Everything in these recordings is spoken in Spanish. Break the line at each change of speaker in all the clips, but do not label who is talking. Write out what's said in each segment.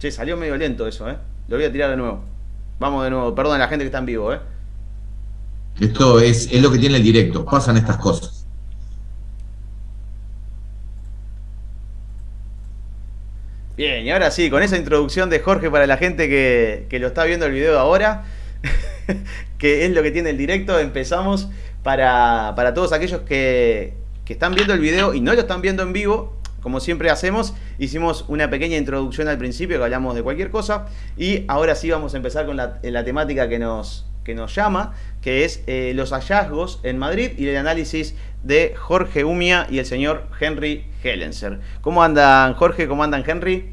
Che, salió medio lento eso, ¿eh? Lo voy a tirar de nuevo. Vamos de nuevo, perdón a la gente que está en vivo, ¿eh?
Esto es, es lo que tiene el directo, pasan estas cosas.
Bien, y ahora sí, con esa introducción de Jorge para la gente que, que lo está viendo el video ahora, que es lo que tiene el directo, empezamos para, para todos aquellos que, que están viendo el video y no lo están viendo en vivo, como siempre hacemos, hicimos una pequeña introducción al principio que hablamos de cualquier cosa y ahora sí vamos a empezar con la, temática que nos, que nos llama, que es eh, los hallazgos en Madrid y el análisis de Jorge Umia y el señor Henry Hellenser. ¿Cómo andan Jorge? ¿Cómo andan Henry?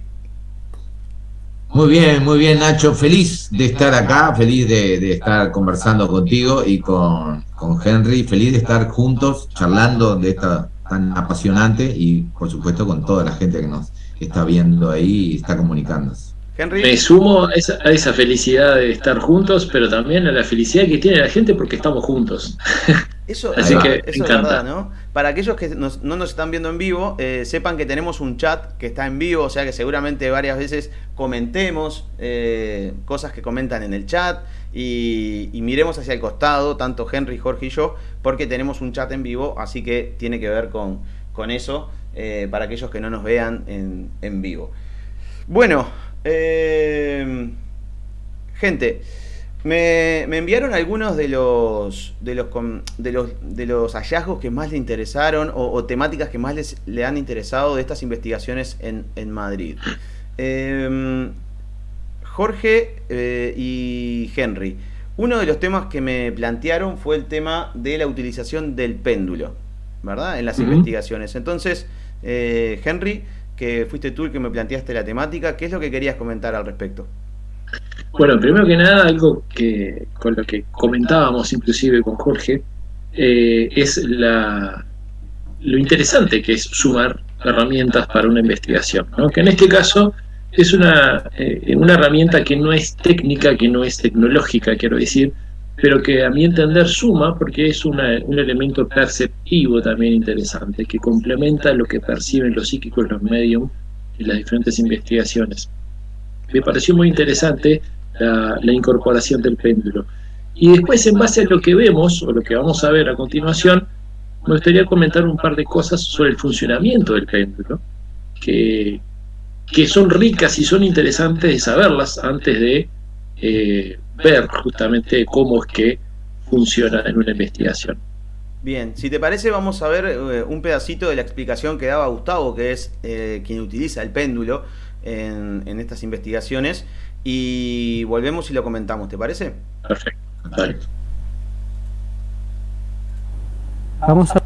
Muy bien, muy bien Nacho, feliz de estar acá, feliz de, de estar conversando contigo y con, con, Henry, feliz de estar juntos charlando de esta tan apasionante y por supuesto con toda la gente que nos está viendo ahí y está comunicándose.
Henry. Me sumo a esa, a esa, felicidad de estar juntos, pero también a la felicidad que tiene la gente porque estamos juntos.
Eso, Así eso, que eso es verdad, ¿no? Para aquellos que nos, no nos están viendo en vivo, eh, sepan que tenemos un chat que está en vivo, o sea que seguramente varias veces comentemos eh, cosas que comentan en el chat y, y, miremos hacia el costado, tanto Henry, Jorge y yo, porque tenemos un chat en vivo, así que tiene que ver con, con eso, eh, para aquellos que no nos vean en, en vivo. Bueno, eh, gente, me, me, enviaron algunos de los, de los, de los, de los hallazgos que más le interesaron o, o temáticas que más les, le han interesado de estas investigaciones en, en Madrid. Eh, Jorge eh, y Henry, uno de los temas que me plantearon fue el tema de la utilización del péndulo, ¿verdad? En las uh -huh. investigaciones. Entonces, eh, Henry, que fuiste tú el que me planteaste la temática. ¿Qué es lo que querías comentar al respecto?
Bueno, primero que nada, algo que con lo que comentábamos inclusive con Jorge, eh, es la, lo interesante que es sumar herramientas para una investigación, ¿no? que en este caso es una, eh, una herramienta que no es técnica, que no es tecnológica, quiero decir, pero que a mi entender suma porque es una, un elemento perceptivo también interesante, que complementa lo que perciben los psíquicos, los medios en las diferentes investigaciones. Me pareció muy interesante la, la, incorporación del péndulo. Y después, en base a lo que vemos, o lo que vamos a ver a continuación, me gustaría comentar un par de cosas sobre el funcionamiento del péndulo, que, que son ricas y son interesantes de saberlas antes de eh, ver justamente cómo es que funciona en una investigación.
Bien, si te parece vamos a ver eh, un pedacito de la explicación que daba Gustavo, que es eh, quien utiliza el péndulo en, en, estas investigaciones, y volvemos y lo comentamos, ¿te parece?
Perfecto, Dale.
Vamos, a...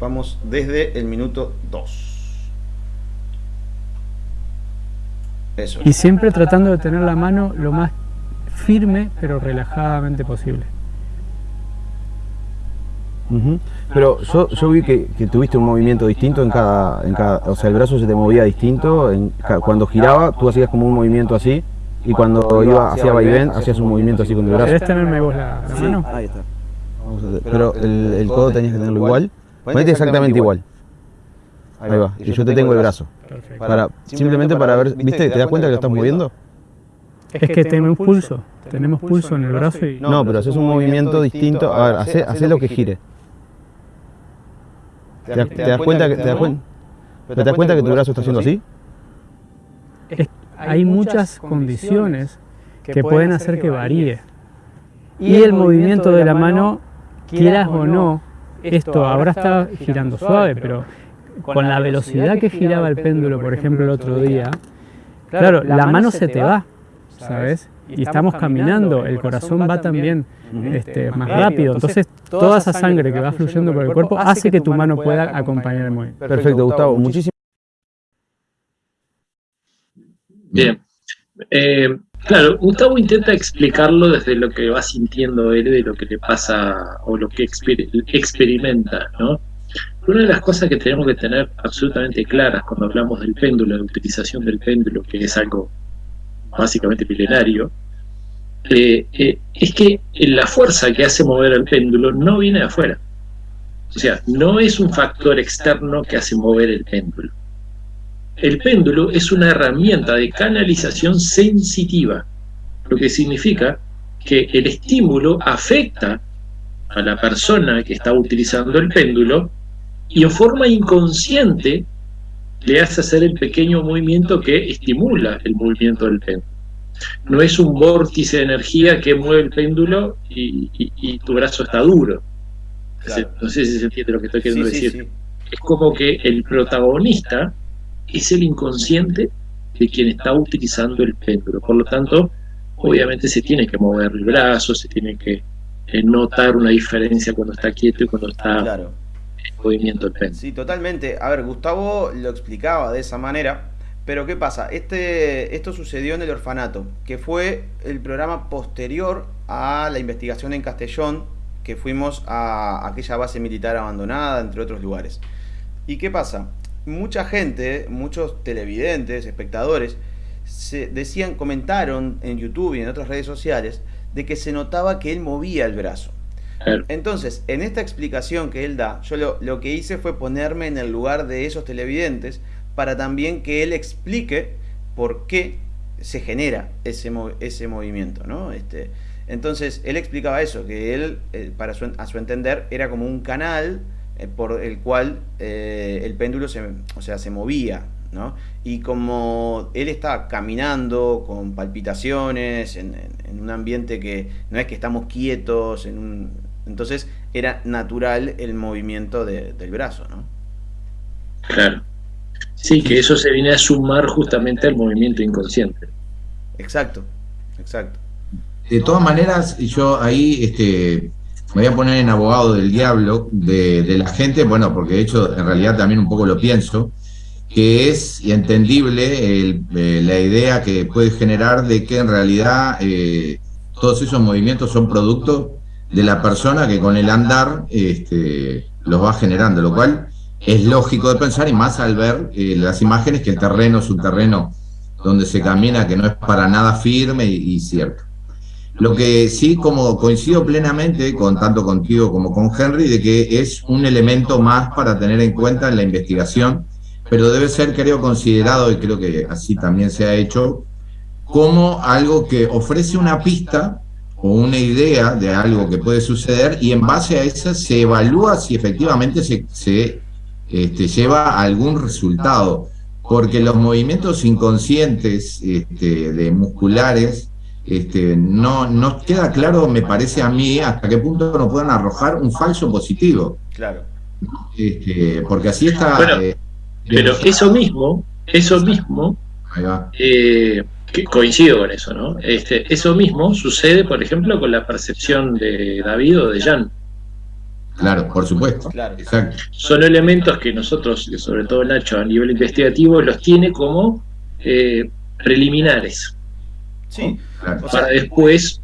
vamos desde el minuto 2.
Eso. Y siempre tratando de tener la mano lo más firme pero relajadamente posible.
Uh -huh. Pero yo, yo vi que, que, tuviste un movimiento distinto en cada, en cada, o sea, el brazo se te movía distinto, en, cuando giraba tú hacías como un movimiento así y cuando iba hacia vaivén hacías un movimiento así con el brazo.
¿Querés tenerme vos la, la
sí,
mano?
Ahí está. Pero el, el, codo tenías que tenerlo igual. Ponete exactamente igual. Ahí va. Y yo te tengo el brazo. Perfecto. Para, simplemente para ver, ¿viste? ¿Te das cuenta que lo estás moviendo?
Es que tenemos pulso, tenemos pulso en el brazo y...
No, pero haces un movimiento distinto, a ver, hace, hace lo que gire. ¿Te, das, te das cuenta que, te das cuenta, ¿te das cuenta que tu brazo está haciendo así?
Es, hay muchas condiciones que pueden hacer que varíe. Y el movimiento de la mano, quieras o no, esto ahora está girando suave, pero con la velocidad que giraba el péndulo, por ejemplo, el otro día, claro, la mano se te va ¿sabes? Y estamos caminando, el corazón va también este, más rápido, entonces toda esa sangre que va fluyendo por el cuerpo hace que tu mano pueda acompañar el movimiento.
Perfecto, Gustavo, muchísimas
Bien. Eh, claro, Gustavo intenta explicarlo desde lo que va sintiendo él, de lo que le pasa o lo que exper experimenta, ¿no? Una de las cosas que tenemos que tener absolutamente claras cuando hablamos del péndulo, de la utilización del péndulo, que es algo básicamente milenario, eh, eh, es que la fuerza que hace mover el péndulo no viene de afuera. O sea, no es un factor externo que hace mover el péndulo. el péndulo es una herramienta de canalización sensitiva, lo que significa que el estímulo afecta a la persona que está utilizando el péndulo y en forma inconsciente le hace hacer el pequeño movimiento que estimula el movimiento del péndulo. No es un vórtice de energía que mueve el péndulo y, tu brazo está duro. No sé si se entiende lo que estoy queriendo decir. Es como que el protagonista es el inconsciente de quien está utilizando el péndulo. Por lo tanto, obviamente se tiene que mover el brazo, se tiene que eh, notar una diferencia cuando está quieto y cuando está claro.
Sí, totalmente. A ver, Gustavo lo explicaba de esa manera, pero ¿qué pasa? Este, esto sucedió en el orfanato, que fue el programa posterior a la investigación en Castellón, que fuimos a aquella base militar abandonada, entre otros lugares. ¿Y qué pasa? Mucha gente, muchos televidentes, espectadores, se decían, comentaron en YouTube y en otras redes sociales de que se notaba que él movía el brazo. Entonces, en esta explicación que él da, yo lo, lo, que hice fue ponerme en el lugar de esos televidentes para también que él explique por qué se genera ese, ese movimiento, ¿no? Este, entonces, él explicaba eso, que él, eh, para a su entender, era como un canal eh, por el cual eh, el péndulo se, o sea, se movía, ¿no? Y como él estaba caminando con palpitaciones, en, un ambiente que no es que estamos quietos, en un, entonces era natural el movimiento del brazo, ¿no?
Claro. Sí, que eso se viene a sumar justamente al movimiento inconsciente.
Exacto, exacto.
De todas maneras, yo ahí este, me voy a poner en abogado del diablo de, la gente, bueno, porque de hecho en realidad también un poco lo pienso, que es entendible eh, la idea que puede generar de que en realidad eh, todos esos movimientos son producto de la persona que con el andar este, los va generando, lo cual es lógico de pensar y más al ver eh, las imágenes que el terreno es un terreno donde se camina que no es para nada firme y, cierto. Lo que sí, como coincido plenamente con tanto contigo como con Henry, de que es un elemento más para tener en cuenta en la investigación, pero debe ser, creo, considerado, y creo que así también se ha hecho, como algo que ofrece una pista o una idea de algo que puede suceder y en base a esa se evalúa si efectivamente se, se este, lleva algún resultado, porque los movimientos inconscientes este, de musculares este, no nos queda claro, me parece a mí, hasta qué punto no pueden arrojar un falso positivo.
Claro.
Este, porque así está.
Eh, pero eso mismo, eso mismo, eh, que coincido con eso, ¿no? Este, eso mismo sucede, por ejemplo, con la percepción de David o de Jan.
Claro, por supuesto.
Son elementos que nosotros, sobre todo Nacho, a nivel investigativo, los tiene como eh, preliminares.
Sí.
Para después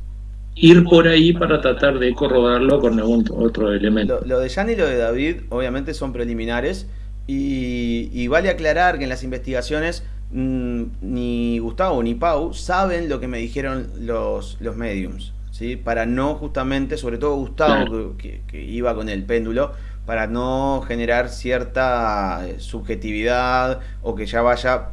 ir por ahí para tratar de corroborarlo con algún otro elemento.
Lo, de Jan y lo de David, obviamente, son preliminares. Y, vale aclarar que en las investigaciones ni Gustavo ni Pau saben lo que me dijeron los, los mediums para no justamente, sobre todo Gustavo, que, iba con el péndulo, para no generar cierta eh, subjetividad o que ya vaya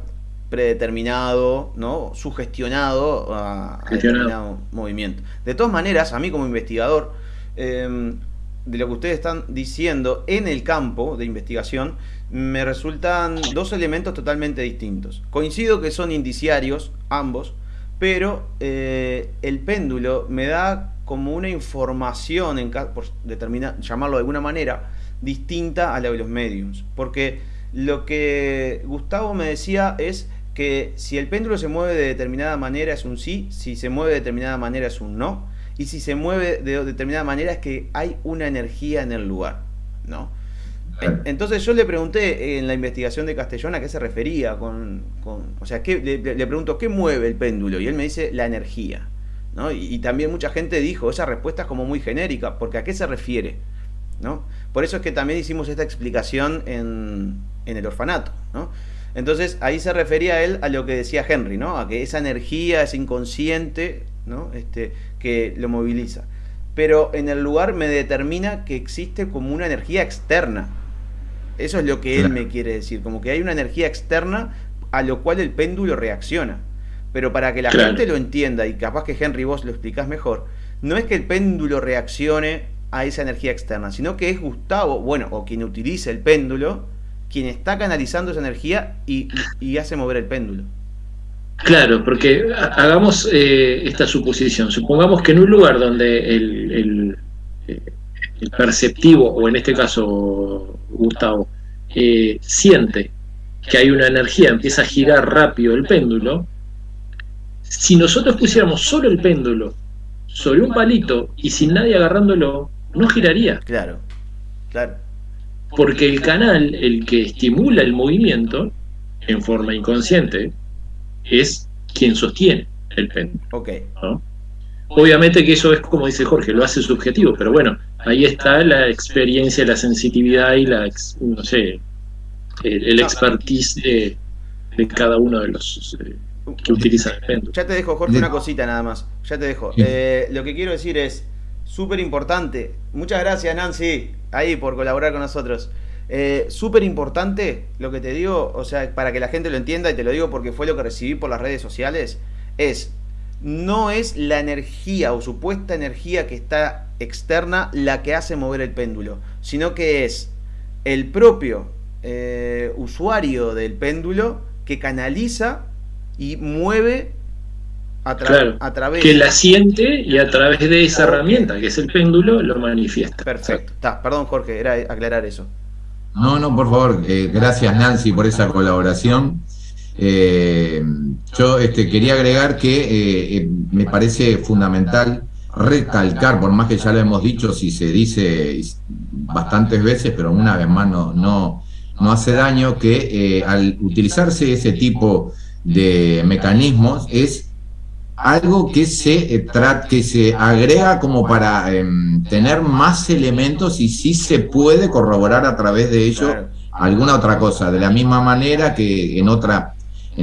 predeterminado, ¿no? sugestionado a, determinado movimiento. De todas maneras, a mí como investigador, em, de lo que ustedes están diciendo en el campo de investigación, me resultan dos elementos totalmente distintos. Coincido que son indiciarios, ambos, pero eh, el péndulo me da como una información, en, por determinar, llamarlo de alguna manera, distinta a la de los mediums. Porque lo que Gustavo me decía es que si el péndulo se mueve de determinada manera es un sí, si se mueve de determinada manera es un no, y si se mueve de determinada manera es que hay una energía en el lugar, ¿no? Entonces yo le pregunté en la investigación de Castellón a qué se refería con, o sea, ¿qué, le, pregunto qué mueve el péndulo y él me dice la energía, ¿no? Y, también mucha gente dijo esa respuesta es como muy genérica, porque a qué se refiere, ¿no? Por eso es que también hicimos esta explicación en, en el orfanato, ¿no? Entonces ahí se refería él a lo que decía Henry, ¿no? A que esa energía, ese inconsciente, ¿no? Este, que lo moviliza. Pero en el lugar me determina que existe como una energía externa, eso es lo que él me quiere decir, como que hay una energía externa a lo cual el péndulo reacciona. Pero para que la gente lo entienda, y capaz que Henry vos lo explicás mejor, no es que el péndulo reaccione a esa energía externa, sino que es Gustavo, bueno, o quien utiliza el péndulo, quien está canalizando esa energía y, hace mover el péndulo.
Claro, porque hagamos eh, esta suposición. Supongamos que en un lugar donde el, eh, perceptivo, o en este caso Gustavo, eh, siente que hay una energía, empieza a girar rápido el péndulo, si nosotros pusiéramos solo el péndulo sobre un palito y sin nadie agarrándolo, no giraría.
Claro, claro.
Porque el canal, el que estimula el movimiento, en forma inconsciente, es quien sostiene el péndulo.
Ok.
Obviamente que eso es como dice Jorge, lo hace subjetivo, pero bueno, ahí está la experiencia, la sensitividad y la, no sé, el, expertise de, cada uno de los eh, que utilizan el péndulo.
Ya te dejo, Jorge, una cosita nada más. Ya te dejo. Eh, lo que quiero decir es, súper importante. Muchas gracias, Nancy, ahí por colaborar con nosotros. Eh, súper importante lo que te digo, o sea, para que la gente lo entienda, y te lo digo porque fue lo que recibí por las redes sociales, es, no es la energía o supuesta energía que está externa la que hace mover el péndulo, sino que es el propio eh, usuario del péndulo que canaliza y mueve
a, a, través. Que la siente y a través de esa herramienta, que es el péndulo, lo manifiesta.
Perfecto. perdón, Jorge, era aclarar eso.
No, no, por favor. Eh, gracias, Nancy, por esa colaboración. Eh, yo este, quería agregar que eh, me parece fundamental recalcar, por más que ya lo hemos dicho, si se dice bastantes veces, pero una vez más no, no, no hace daño, que al utilizarse ese tipo de mecanismos es algo que se, eh, que se agrega como para em, tener más elementos y sí se puede corroborar a través de ello alguna otra cosa, de la misma manera que en otra,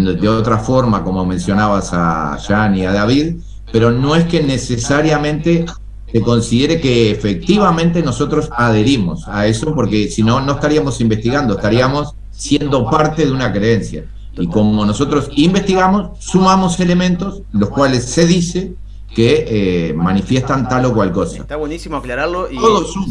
de otra forma, como mencionabas a Jan y a David, pero no es que necesariamente se considere que efectivamente nosotros adherimos a eso, porque si no, no estaríamos investigando, estaríamos siendo parte de una creencia. Y como nosotros investigamos, sumamos elementos, los cuales se dice que eh, manifiestan tal o cual cosa.
Está buenísimo aclararlo y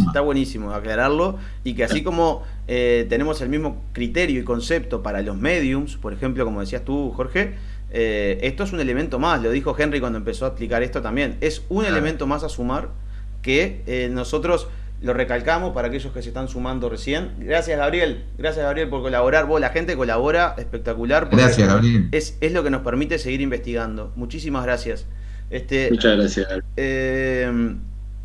está buenísimo aclararlo y que así como eh, tenemos el mismo criterio y concepto para los mediums, por ejemplo, como decías tú, Jorge, eh, esto es un elemento más, lo dijo Henry cuando empezó a explicar esto también, es un elemento más a sumar que nosotros lo recalcamos para aquellos que se están sumando recién. Gracias, Gabriel. Gracias, Gabriel, por colaborar. Vos, la gente colabora espectacular.
Gracias, Gabriel.
Es, es, lo que nos permite seguir investigando. Muchísimas gracias.
Este, Muchas gracias.
Eh,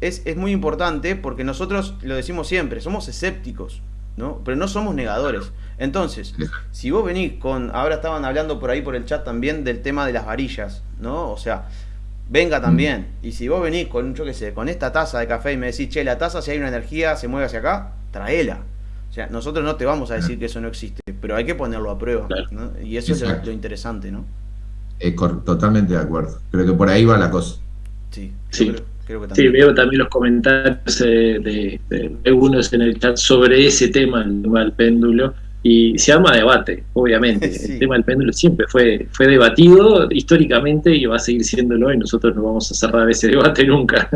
es, es, muy importante porque nosotros lo decimos siempre, somos escépticos, ¿no? Pero no somos negadores. Entonces, si vos venís con, ahora estaban hablando por ahí por el chat también del tema de las varillas, ¿no? O sea, venga también. Y si vos venís con, yo qué sé, con esta taza de café y me decís, che, la taza si hay una energía se mueve hacia acá, traela. O sea, nosotros no te vamos a decir que eso no existe, pero hay que ponerlo a prueba. Y eso es lo, interesante, ¿no?
Totalmente de acuerdo. Creo que por ahí va la cosa.
Sí, sí. Creo, que también. sí veo también los comentarios eh, de, de, algunos en el chat sobre ese tema, el tema del péndulo y se llama debate, obviamente. El tema del péndulo siempre fue, fue debatido históricamente y va a seguir siéndolo y nosotros no vamos a cerrar ese debate nunca.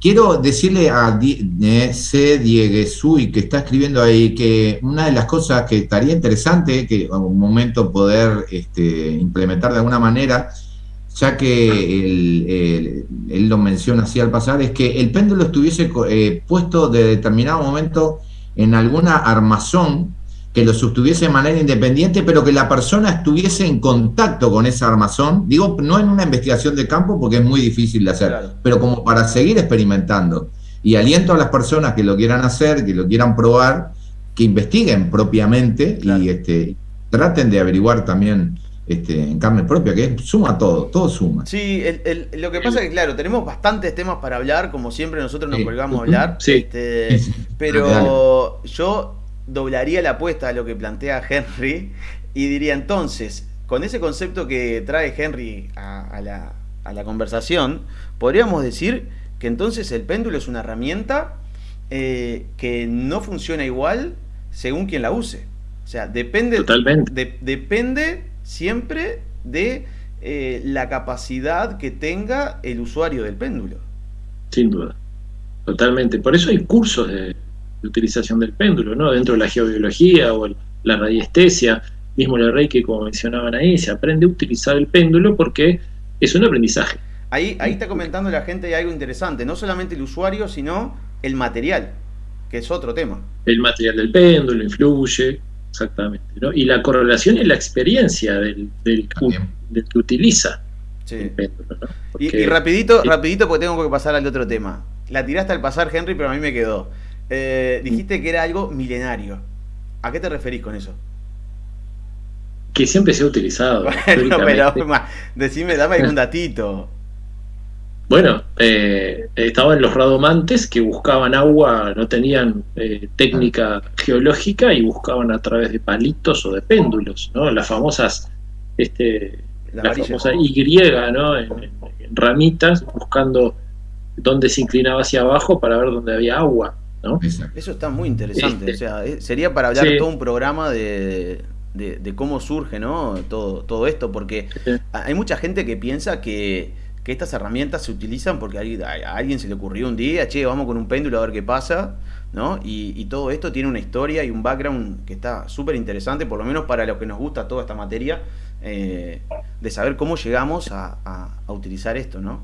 Quiero decirle a eh, C. Dieguesui, que está escribiendo ahí, que una de las cosas que estaría interesante que en un momento poder este, implementar de alguna manera, ya que él, lo menciona así al pasar, es que el péndulo estuviese eh, puesto de determinado momento en alguna armazón que lo sostuviese de manera independiente, pero que la persona estuviese en contacto con esa armazón, digo, no en una investigación de campo porque es muy difícil de hacer, pero como para seguir experimentando. Y aliento a las personas que lo quieran hacer, que lo quieran probar, que investiguen propiamente y este, traten de averiguar también este, en carne propia, que suma todo, todo suma.
Sí, lo que pasa es que, claro, tenemos bastantes temas para hablar, como siempre nosotros nos colgamos a hablar, este, pero yo doblaría la apuesta a lo que plantea Henry y diría entonces, con ese concepto que trae Henry a, la, conversación, podríamos decir que entonces el péndulo es una herramienta eh, que no funciona igual según quien la use. O sea, depende, depende siempre de eh, la capacidad que tenga el usuario del péndulo.
Sin duda, totalmente. Por eso hay cursos de, utilización del péndulo, ¿no? Dentro de la geobiología o la radiestesia, mismo el reiki, como mencionaban ahí, se aprende a utilizar el péndulo porque es un aprendizaje.
Ahí, ahí está comentando la gente algo interesante, no solamente el usuario, sino el material, que es otro tema.
El material del péndulo influye, exactamente. ¿no? Y la correlación y la experiencia del, del, que utiliza
el péndulo. y, rapidito, rapidito, porque tengo que pasar al otro tema. La tiraste al pasar, Henry, pero a mí me quedó. Eh, dijiste que era algo milenario. ¿A qué te referís con eso?
Que siempre se ha utilizado.
Bueno, pero decime, dame algún datito.
Bueno, eh, estaban los radomantes que buscaban agua, no tenían eh, técnica geológica y buscaban a través de palitos o de péndulos, ¿no? Las famosas, este, la, famosa Y, ¿no? En, ramitas, buscando dónde se inclinaba hacia abajo para ver dónde había agua, ¿no?
Eso está muy interesante, este, o sea, sería para hablar todo un programa de, de, cómo surge, ¿no? Todo, todo esto, porque hay mucha gente que piensa que que estas herramientas se utilizan porque a, alguien se le ocurrió un día, che, vamos con un péndulo a ver qué pasa, ¿no? Y, todo esto tiene una historia y un background que está súper interesante, por lo menos para los que nos gusta toda esta materia, eh, de saber cómo llegamos a, a utilizar esto, ¿no?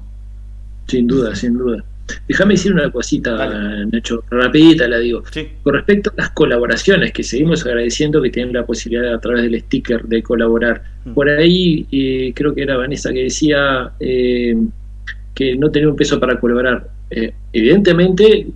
Sin duda, sin duda. Déjame decir una cosita, Nacho, rapidita la digo. Con respecto a las colaboraciones, que seguimos agradeciendo que tienen la posibilidad a través del sticker de colaborar. Mm. Por ahí eh, creo que era Vanessa que decía eh, que no tenía un peso para colaborar. Eh, evidentemente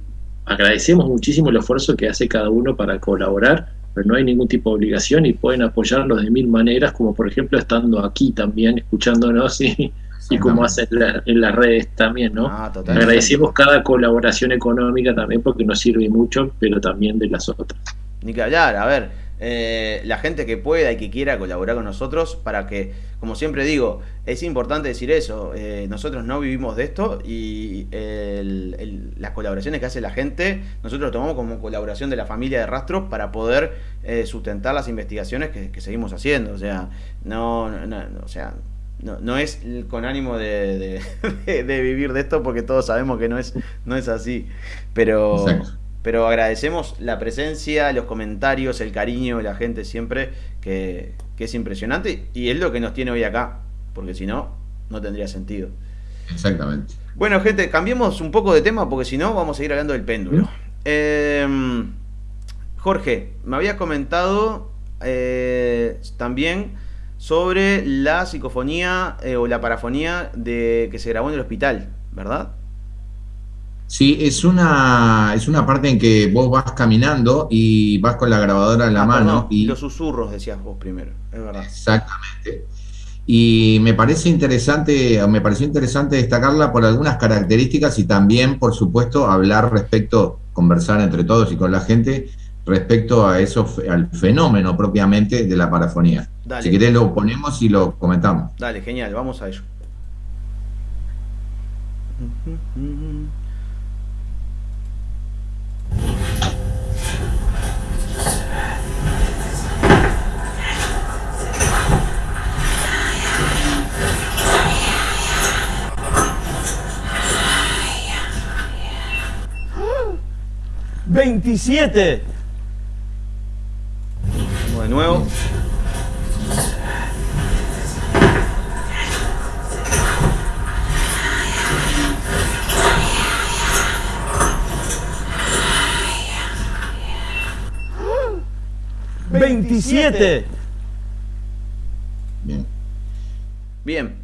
agradecemos muchísimo el esfuerzo que hace cada uno para colaborar, pero no hay ningún tipo de obligación y pueden apoyarnos de mil maneras, como por ejemplo estando aquí también, escuchándonos y y como hacen en las redes también, ¿no? Ah, Agradecemos cada colaboración económica también porque nos sirve mucho, pero también de las otras.
Ni que hablar, a ver, eh, la gente que pueda y que quiera colaborar con nosotros para que, como siempre digo, es importante decir eso, eh, nosotros no vivimos de esto y las colaboraciones que hace la gente, nosotros lo tomamos como colaboración de la familia de Rastros para poder eh, sustentar las investigaciones que, seguimos haciendo, o sea, no, no o sea, no, no es con ánimo de, de, vivir de esto porque todos sabemos que no es, no es así. Pero, pero agradecemos la presencia, los comentarios, el cariño de la gente siempre, que, que, es impresionante y es lo que nos tiene hoy acá, porque si no, no tendría sentido.
Exactamente.
Bueno, gente, cambiemos un poco de tema porque si no, vamos a seguir hablando del péndulo. Em, Jorge, me habías comentado eh, también sobre la psicofonía eh, o la parafonía de que se grabó en el hospital, ¿verdad?
Sí, es una, es una parte en que vos vas caminando y vas con la grabadora en la ah, mano. y
los susurros, decías vos primero, es verdad.
Exactamente. Y me parece interesante, me pareció interesante destacarla por algunas características y también, por supuesto, hablar respecto, conversar entre todos y con la gente respecto a eso, al fenómeno propiamente de la parafonía. Si querés lo ponemos y lo comentamos.
Dale, genial, vamos a ello. ¡27! De nuevo. ¡27! Bien. Bien.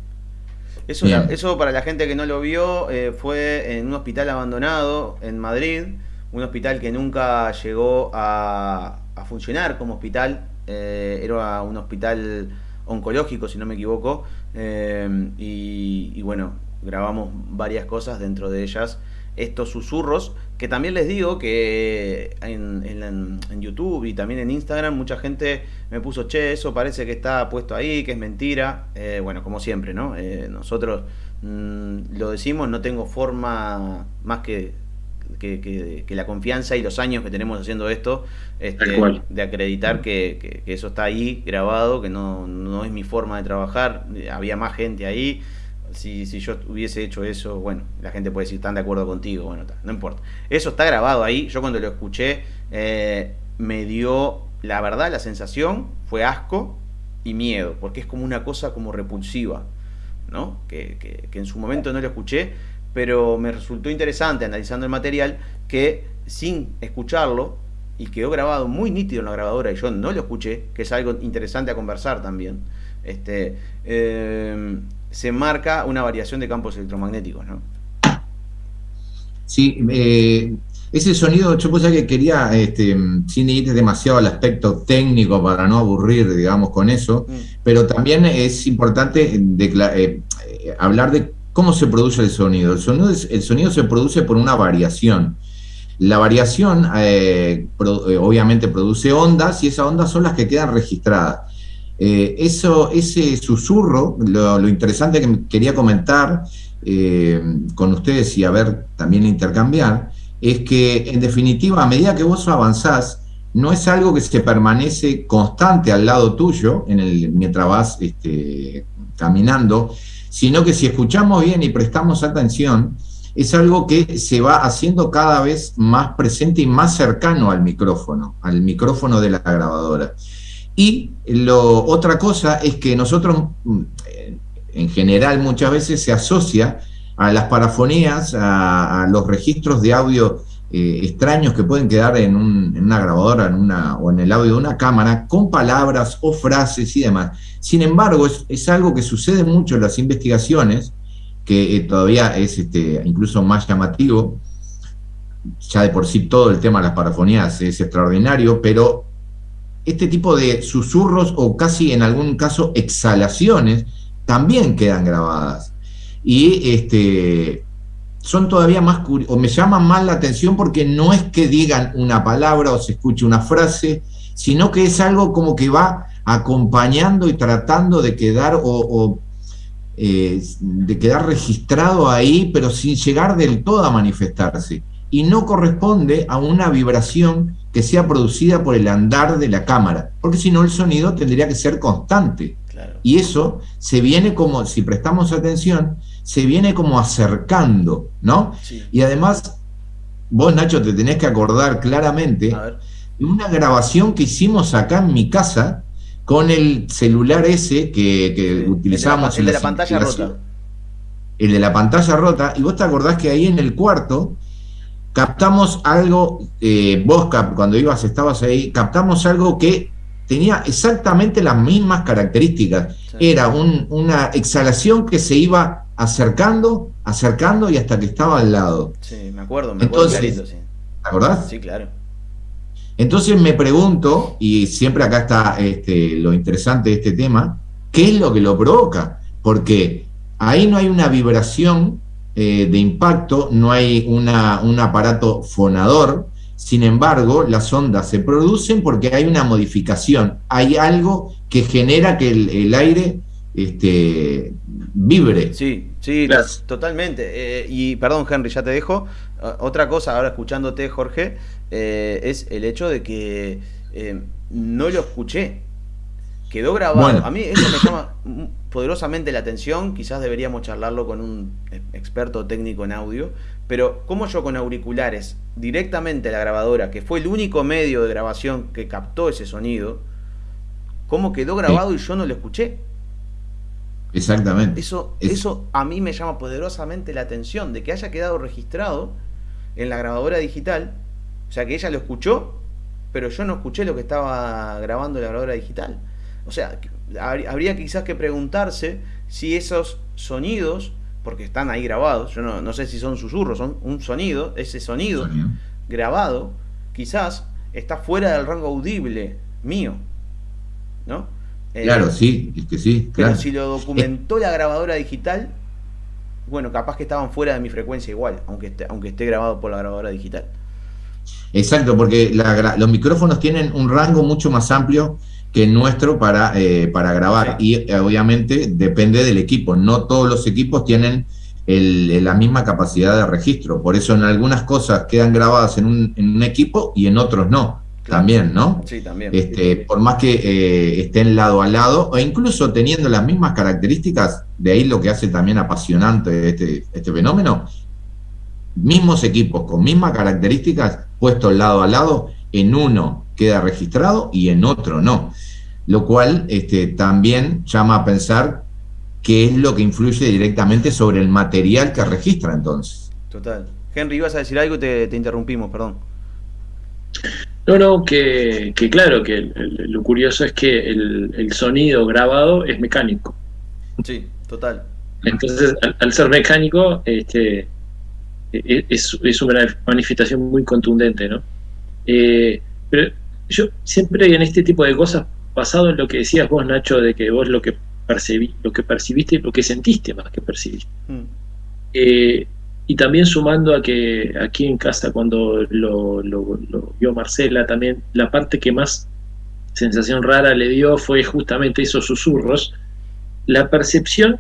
Eso, eso para la gente que no lo vio eh, fue en un hospital abandonado en Madrid, un hospital que nunca llegó a, a funcionar como hospital, eh, era un hospital oncológico, si no me equivoco, eh, y, bueno, grabamos varias cosas, dentro de ellas estos susurros, que también les digo que en, en, YouTube y también en Instagram mucha gente me puso, che, eso parece que está puesto ahí, que es mentira. Eh, bueno, como siempre, ¿no? nosotros mm, lo decimos, no tengo forma más que que, la confianza y los años que tenemos haciendo esto, este, de acreditar que, eso está ahí grabado, que no, no, es mi forma de trabajar, había más gente ahí. Si, si yo hubiese hecho eso, bueno, la gente puede decir, están de acuerdo contigo, bueno, no importa. Eso está grabado ahí, yo cuando lo escuché eh, me dio, la verdad, la sensación fue asco y miedo, porque es como una cosa como repulsiva, ¿no? Que, que en su momento no lo escuché, pero me resultó interesante analizando el material que sin escucharlo, y quedó grabado muy nítido en la grabadora y yo no lo escuché, que es algo interesante a conversar también, este, eh, se marca una variación de campos electromagnéticos, ¿no?
Sí, eh, ese sonido, yo pues que quería, este, sin ir demasiado al aspecto técnico para no aburrir, digamos, con eso, mm. pero también es importante eh, hablar de ¿Cómo se produce el sonido? El sonido, se produce por una variación. La variación eh, eh, obviamente produce ondas y esas ondas son las que quedan registradas. Eh, eso, ese susurro, lo, interesante que quería comentar con ustedes y a ver también intercambiar, es que en definitiva a medida que vos avanzás, no es algo que se permanece constante al lado tuyo mientras vas este, caminando, sino que si escuchamos bien y prestamos atención, es algo que se va haciendo cada vez más presente y más cercano al micrófono, al micrófono de la grabadora. Y lo, otra cosa es que nosotros, mm, en general, muchas veces se asocia a las parafonías, a los registros de audio eh, extraños que pueden quedar en, una grabadora en una, o en el audio de una cámara con palabras o frases y demás. Sin embargo, es, algo que sucede mucho en las investigaciones, que eh, todavía es este, incluso más llamativo. Ya de por sí todo el tema de las parafonías es extraordinario, pero este tipo de susurros o casi en algún caso exhalaciones también quedan grabadas. Y este, son todavía más o me llaman más la atención porque no es que digan una palabra o se escuche una frase, sino que es algo como que va acompañando y tratando de quedar o, eh, de quedar registrado ahí, pero sin llegar del todo a manifestarse. Y no corresponde a una vibración que sea producida por el andar de la cámara, porque si no el sonido tendría que ser constante. Y eso se viene como, si prestamos atención, se viene como acercando, ¿no? Y además, vos Nacho te tenés que acordar claramente de una grabación que hicimos acá en mi casa con el celular ese que, que utilizábamos
el de la, pantalla rota.
El de la pantalla rota, y vos te acordás que ahí en el cuarto captamos algo, eh, vos cuando ibas, estabas ahí, captamos algo que tenía exactamente las mismas características. Era una exhalación que se iba acercando, acercando y hasta que estaba al lado.
Sí, me acuerdo, me acuerdo
clarito, sí. ¿Te acordás?
Sí, claro.
Entonces me pregunto, y siempre acá está este, lo interesante de este tema, ¿qué es lo que lo provoca? Porque ahí no hay una vibración eh, de impacto, no hay una, un aparato fonador, sin embargo, las ondas se producen porque hay una modificación, hay algo que genera que el, aire este, vibre.
Sí, sí, totalmente. Eh, y perdón, Henry, ya te dejo. Otra cosa, ahora escuchándote, Jorge, eh, es el hecho de que eh, no lo escuché. Quedó grabado. A mí eso me llama poderosamente la atención. Quizás deberíamos charlarlo con un experto técnico en audio pero como yo con auriculares directamente a la grabadora, que fue el único medio de grabación que captó ese sonido, cómo quedó grabado y yo no lo escuché.
Exactamente.
Eso, eso a mí me llama poderosamente la atención, de que haya quedado registrado en la grabadora digital, o sea que ella lo escuchó, pero yo no escuché lo que estaba grabando la grabadora digital. O sea, habría quizás que preguntarse si esos sonidos porque están ahí grabados, yo no, sé si son susurros, son un sonido, ese sonido, grabado, quizás está fuera del rango audible mío, ¿no?
Eh, claro, sí, es que sí.
Pero si lo documentó la grabadora digital, bueno, capaz que estaban fuera de mi frecuencia igual, aunque esté, aunque esté grabado por la grabadora digital.
Exacto, porque los micrófonos tienen un rango mucho más amplio que nuestro para, eh, para grabar. Y eh, obviamente depende del equipo. No todos los equipos tienen la misma capacidad de registro. Por eso en algunas cosas quedan grabadas en un, equipo y en otros no. También, ¿no?
Sí, también.
Este, por más que eh, estén lado a lado, o incluso teniendo las mismas características, de ahí lo que hace también apasionante este, este fenómeno, mismos equipos con mismas características puestos lado a lado, en uno queda registrado y en otro no. Lo cual este, también llama a pensar qué es lo que influye directamente sobre el material que registra entonces.
Total. Henry, ibas a decir algo y te, interrumpimos, perdón.
No, no, que, claro, que lo curioso es que el, sonido grabado es mecánico.
Sí, total.
Entonces, al, ser mecánico, este, e, es, es, una manifestación muy contundente, ¿no? Eh, pero yo siempre en este tipo de cosas, basado en lo que decías vos, Nacho, de que vos lo que percibí, lo que percibiste, lo que sentiste más que percibiste. Mm. Eh, y también sumando a que aquí en casa cuando lo, vio Marcela, también la parte que más sensación rara le dio fue justamente esos susurros. La percepción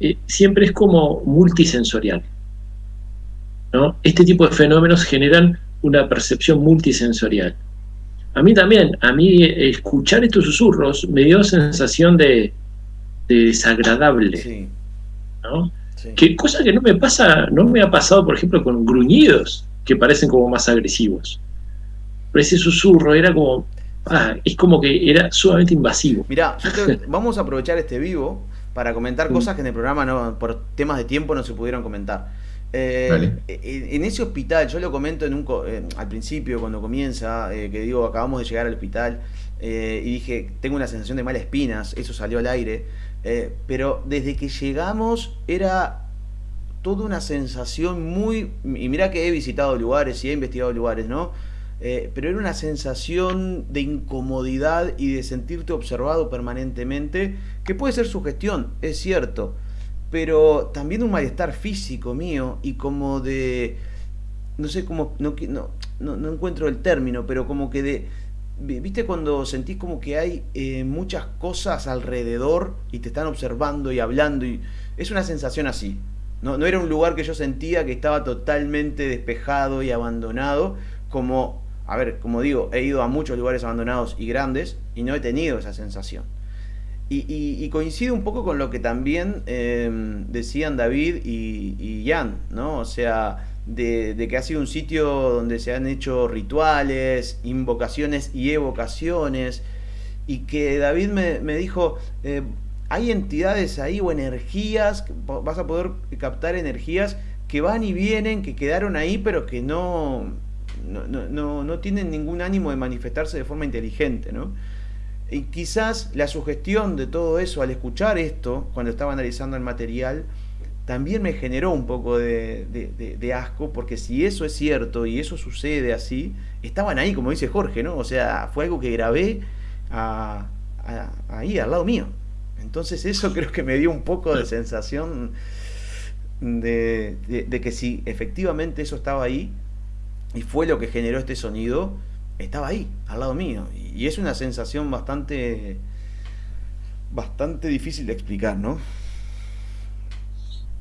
eh, siempre es como multisensorial. ¿no? Este tipo de fenómenos generan una percepción multisensorial. A mí también, a mí escuchar estos susurros me dio sensación de, desagradable. ¿no? Que cosa que no me pasa, no me ha pasado, por ejemplo, con gruñidos, que parecen como más agresivos. Pero ese susurro era como, ah, es como que era sumamente invasivo.
Mirá, vamos a aprovechar este vivo para comentar cosas que en el programa no, por temas de tiempo no se pudieron comentar. Eh, en ese hospital, yo lo comento en un, eh, al principio cuando comienza, eh, que digo, acabamos de llegar al hospital y dije, tengo una sensación de malas espinas, eso salió al aire, pero desde que llegamos era toda una sensación muy, y mira que he visitado lugares y he investigado lugares, ¿no? pero era una sensación de incomodidad y de sentirte observado permanentemente, que puede ser su gestión, es cierto pero también un malestar físico mío y como de, no sé cómo, no, no, no, encuentro el término, pero como que de, viste cuando sentís como que hay eh, muchas cosas alrededor y te están observando y hablando y es una sensación así. No, era un lugar que yo sentía que estaba totalmente despejado y abandonado, como, a ver, como digo, he ido a muchos lugares abandonados y grandes y no he tenido esa sensación. Y, coincide un poco con lo que también em, decían David y, y, Jan, ¿no? O sea, de, que ha sido un sitio donde se han hecho rituales, invocaciones y evocaciones, y que David me, dijo, eh, hay entidades ahí o energías, vas a poder captar energías que van y vienen, que quedaron ahí, pero que no, no, no, no tienen ningún ánimo de manifestarse de forma inteligente, ¿no? Y quizás la sugestión de todo eso al escuchar esto, cuando estaba analizando el material, también me generó un poco de, asco, porque si eso es cierto y eso sucede así, estaban ahí, como dice Jorge, ¿no? O sea, fue algo que grabé ahí, al lado mío. Entonces eso creo que me dio un poco de sensación de, que si efectivamente eso estaba ahí y fue lo que generó este sonido, estaba ahí, al lado mío. Y es una sensación bastante, bastante difícil de explicar, ¿no?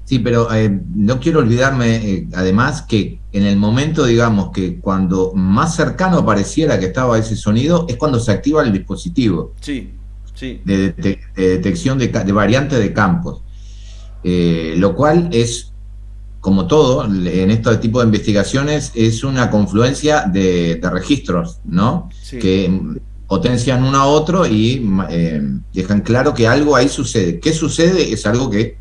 Sí, pero eh, no quiero olvidarme, eh, además, que en el momento, digamos, que cuando más cercano pareciera que estaba ese sonido, es cuando se activa el dispositivo.
Sí, sí.
De, detección de, variantes de campos. Eh, lo cual es como todo, en este tipo de investigaciones, es una confluencia de, registros, ¿no? Que potencian uno a otro y eh, dejan claro que algo ahí sucede. ¿Qué sucede? Es algo que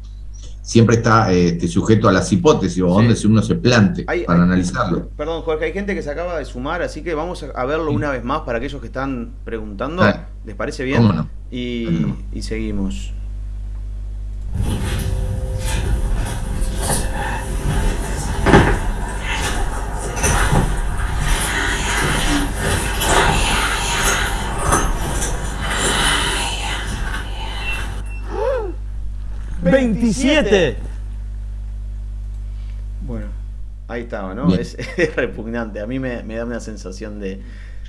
siempre está este, sujeto a las hipótesis o donde uno se plante para analizarlo.
Perdón, Jorge, hay gente que se acaba de sumar, así que vamos a verlo una vez más para aquellos que están preguntando. ¿Les parece bien? y, y seguimos. 27. Bueno, ahí estaba, ¿no? Es, repugnante. A mí me, da una sensación de,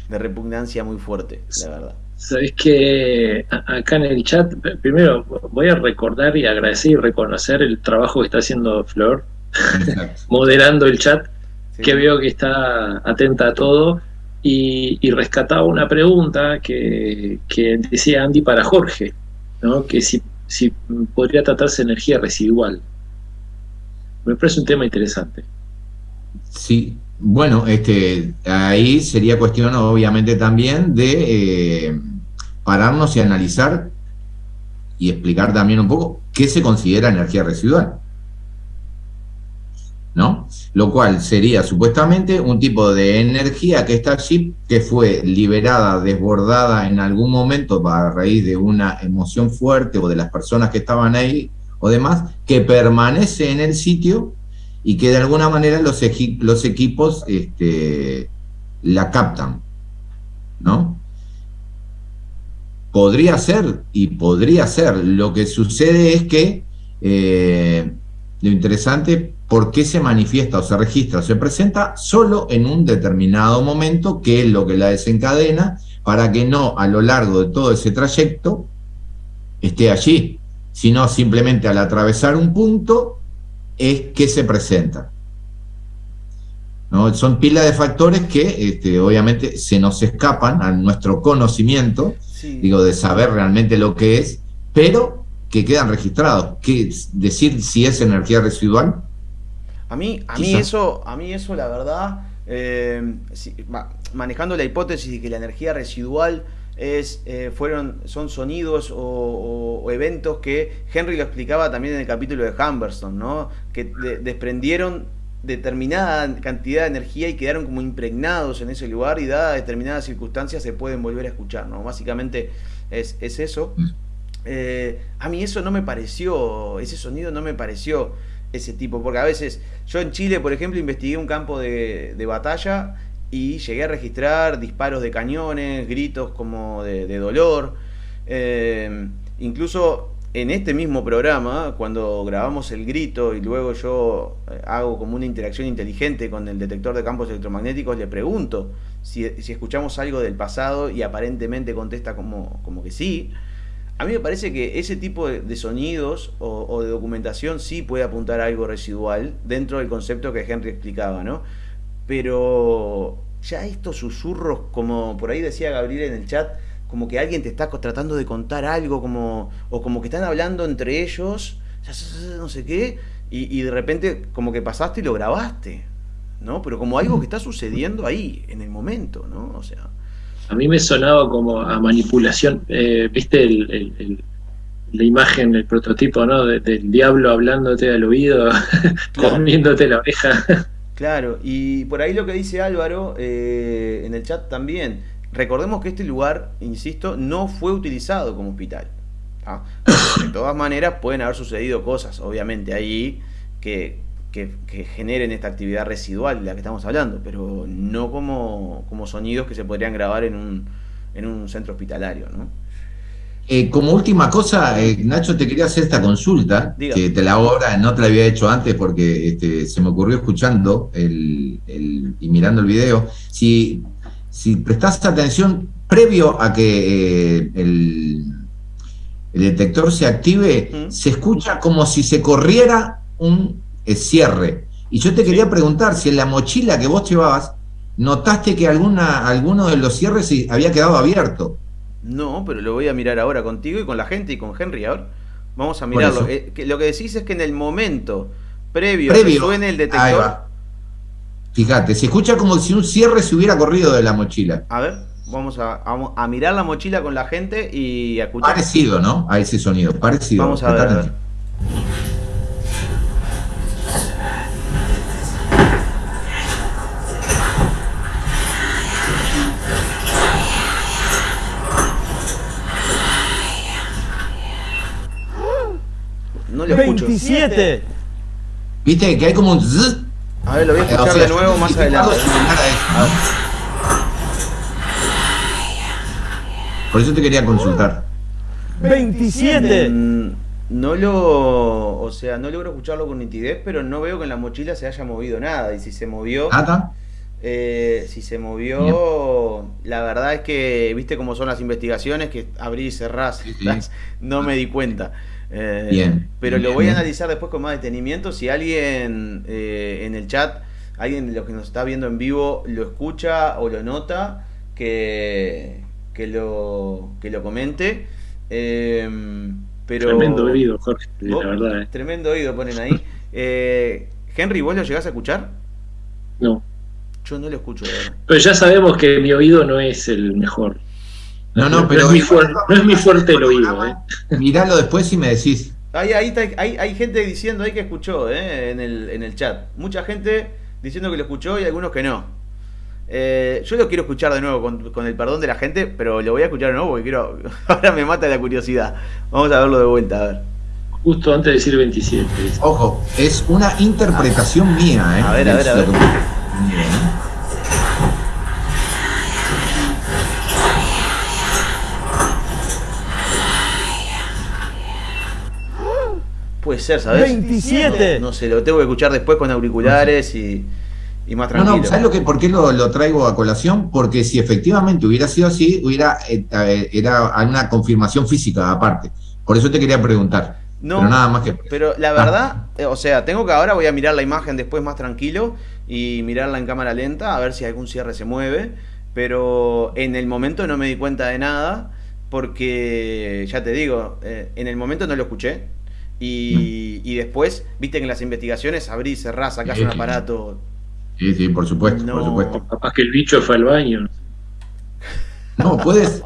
repugnancia muy fuerte, la verdad.
Sabes que acá en el chat, primero voy a recordar y agradecer y reconocer el trabajo que está haciendo Flor, moderando el chat, que veo que está atenta a todo. Y, rescataba una pregunta que, decía Andy para Jorge, ¿no? que si, si podría tratarse de energía residual. Me parece un tema interesante.
Sí, bueno, este, ahí sería cuestión obviamente también de eh, pararnos y analizar y explicar también un poco qué se considera energía residual. ¿No? Lo cual sería supuestamente un tipo de energía que está allí, que fue liberada, desbordada en algún momento a raíz de una emoción fuerte o de las personas que estaban ahí o demás, que permanece en el sitio y que de alguna manera los, equipos este, la captan, ¿no? Podría ser, y podría ser. Lo que sucede es que eh, lo interesante, ¿por qué se manifiesta o se registra o se presenta solo en un determinado momento, que es lo que la desencadena, para que no a lo largo de todo ese trayecto esté allí, sino simplemente al atravesar un punto es que se presenta. ¿no? Son pilas de factores que este, obviamente se nos escapan a nuestro conocimiento, digo, de saber realmente lo que es, pero que quedan registrados. ¿Qué, decir si es energía residual.
A mí, a mí eso, a mí eso la verdad, eh, manejando la hipótesis de que la energía residual es, eh, fueron, son sonidos o, eventos que Henry lo explicaba también en el capítulo de Humberstone, ¿no? que desprendieron determinada cantidad de energía y quedaron como impregnados en ese lugar y dadas determinadas circunstancias se pueden volver a escuchar, ¿no? Básicamente es, eso. Mm. Eh, a mí eso no me pareció, ese sonido no me pareció ese tipo, porque a veces yo en Chile, por ejemplo, investigué un campo de, batalla y llegué a registrar disparos de cañones, gritos como de, dolor. Eh, incluso en este mismo programa, cuando grabamos el grito y luego yo eh, hago como una interacción inteligente con el detector de campos electromagnéticos, le pregunto si, escuchamos algo del pasado y aparentemente contesta como, como que sí. A mí me parece que ese tipo de, sonidos o, de documentación sí puede apuntar a algo residual dentro del concepto que Henry explicaba, ¿no? pero ya estos susurros, como por ahí decía Gabriel en el chat, como que alguien te está tratando de contar algo, como, o como que están hablando entre ellos, no sé qué, y, de repente como que pasaste y lo grabaste, ¿no? Pero como algo que está sucediendo ahí, en el momento, ¿no? O sea...
A mí me sonaba como a manipulación, eh, ¿viste la imagen, el prototipo, ¿no? del diablo hablándote al oído, comiéndote la oreja.
Claro, y por ahí lo que dice Álvaro eh, en el chat también. Recordemos que este lugar, insisto, no fue utilizado como hospital. De todas maneras, pueden haber sucedido cosas, obviamente, ahí que, generen esta actividad residual de la que estamos hablando, pero no como, como sonidos que se podrían grabar en un, en un centro hospitalario, ¿no?
Eh, como última cosa, eh, Nacho, te quería hacer esta consulta, que te la ahora no te la había hecho antes porque este, se me ocurrió escuchando el, y mirando el video. Si, si prestaste atención, previo a que eh, el, detector se active, se escucha como si se corriera un cierre. Y yo te quería preguntar si en la mochila que vos llevabas, notaste que alguna, alguno de los cierres había quedado abierto.
No, pero lo voy a mirar ahora contigo y con la gente y con Henry. ahora. vamos a mirarlo. Eh, lo que decís es que en el momento previo, a que suene el detector.
Fíjate, se escucha como si un cierre se hubiera corrido de la mochila.
A ver, vamos a, a, mirar la mochila con la gente y a escuchar.
Parecido, ¿no? A ese sonido, parecido.
Vamos a ver. Lo
27.
Viste que hay como un
A ver, lo voy a escuchar de nuevo más adelante.
Por eso te quería consultar.
27.
Mm, no lo, o sea, no logro escucharlo con nitidez, pero no veo que en la mochila se haya movido nada. Y si se movió, Eh, si se movió, la verdad es que, viste cómo son las investigaciones, que abrí y cerrás, no me di cuenta. Eh, bien. Pero lo voy a analizar después con más detenimiento. Si alguien eh, en el chat, alguien de los que nos está viendo en vivo, lo escucha o lo nota, que, que, lo, que lo comente. pero,
tremendo oído, Jorge, la verdad.
Tremendo oído ponen ahí. Henry, ¿vos lo llegás a escuchar?
No.
Yo no lo escucho.
Pero ya sabemos que mi oído no es el mejor.
No, no, pero.
No es mi, fuerte, el oído, ¿eh?
Miralo después y me decís.
Hay, hay, gente diciendo ahí que escuchó ¿eh? en, el, en el chat. Mucha gente diciendo que lo escuchó y algunos que no. Eh, yo lo quiero escuchar de nuevo con, el perdón de la gente, pero lo voy a escuchar de nuevo porque quiero. Ahora me mata la curiosidad. Vamos a verlo de vuelta, a ver.
Justo antes de decir 27.
Ojo, es una interpretación mía, ¿eh?
A ver, a ver, a ver. Puede ser, ¿sabes?
27.
No sé, lo tengo que escuchar después con auriculares y, más tranquilo. No, no,
¿sabes lo que, por qué lo, traigo a colación? Porque si efectivamente hubiera sido así, hubiera eh, era una confirmación física aparte. Por eso te quería preguntar. No, pero nada más que.
Pero la verdad, eh, o sea, tengo que ahora voy a mirar la imagen después más tranquilo y mirarla en cámara lenta a ver si algún cierre se mueve. Pero en el momento no me di cuenta de nada porque, ya te digo, eh, en el momento no lo escuché. Y, y, después, viste que en las investigaciones abrí, cerrás, sacás un aparato.
Sí, sí, por supuesto, por supuesto.
Capaz que el bicho fue al baño.
No, puedes.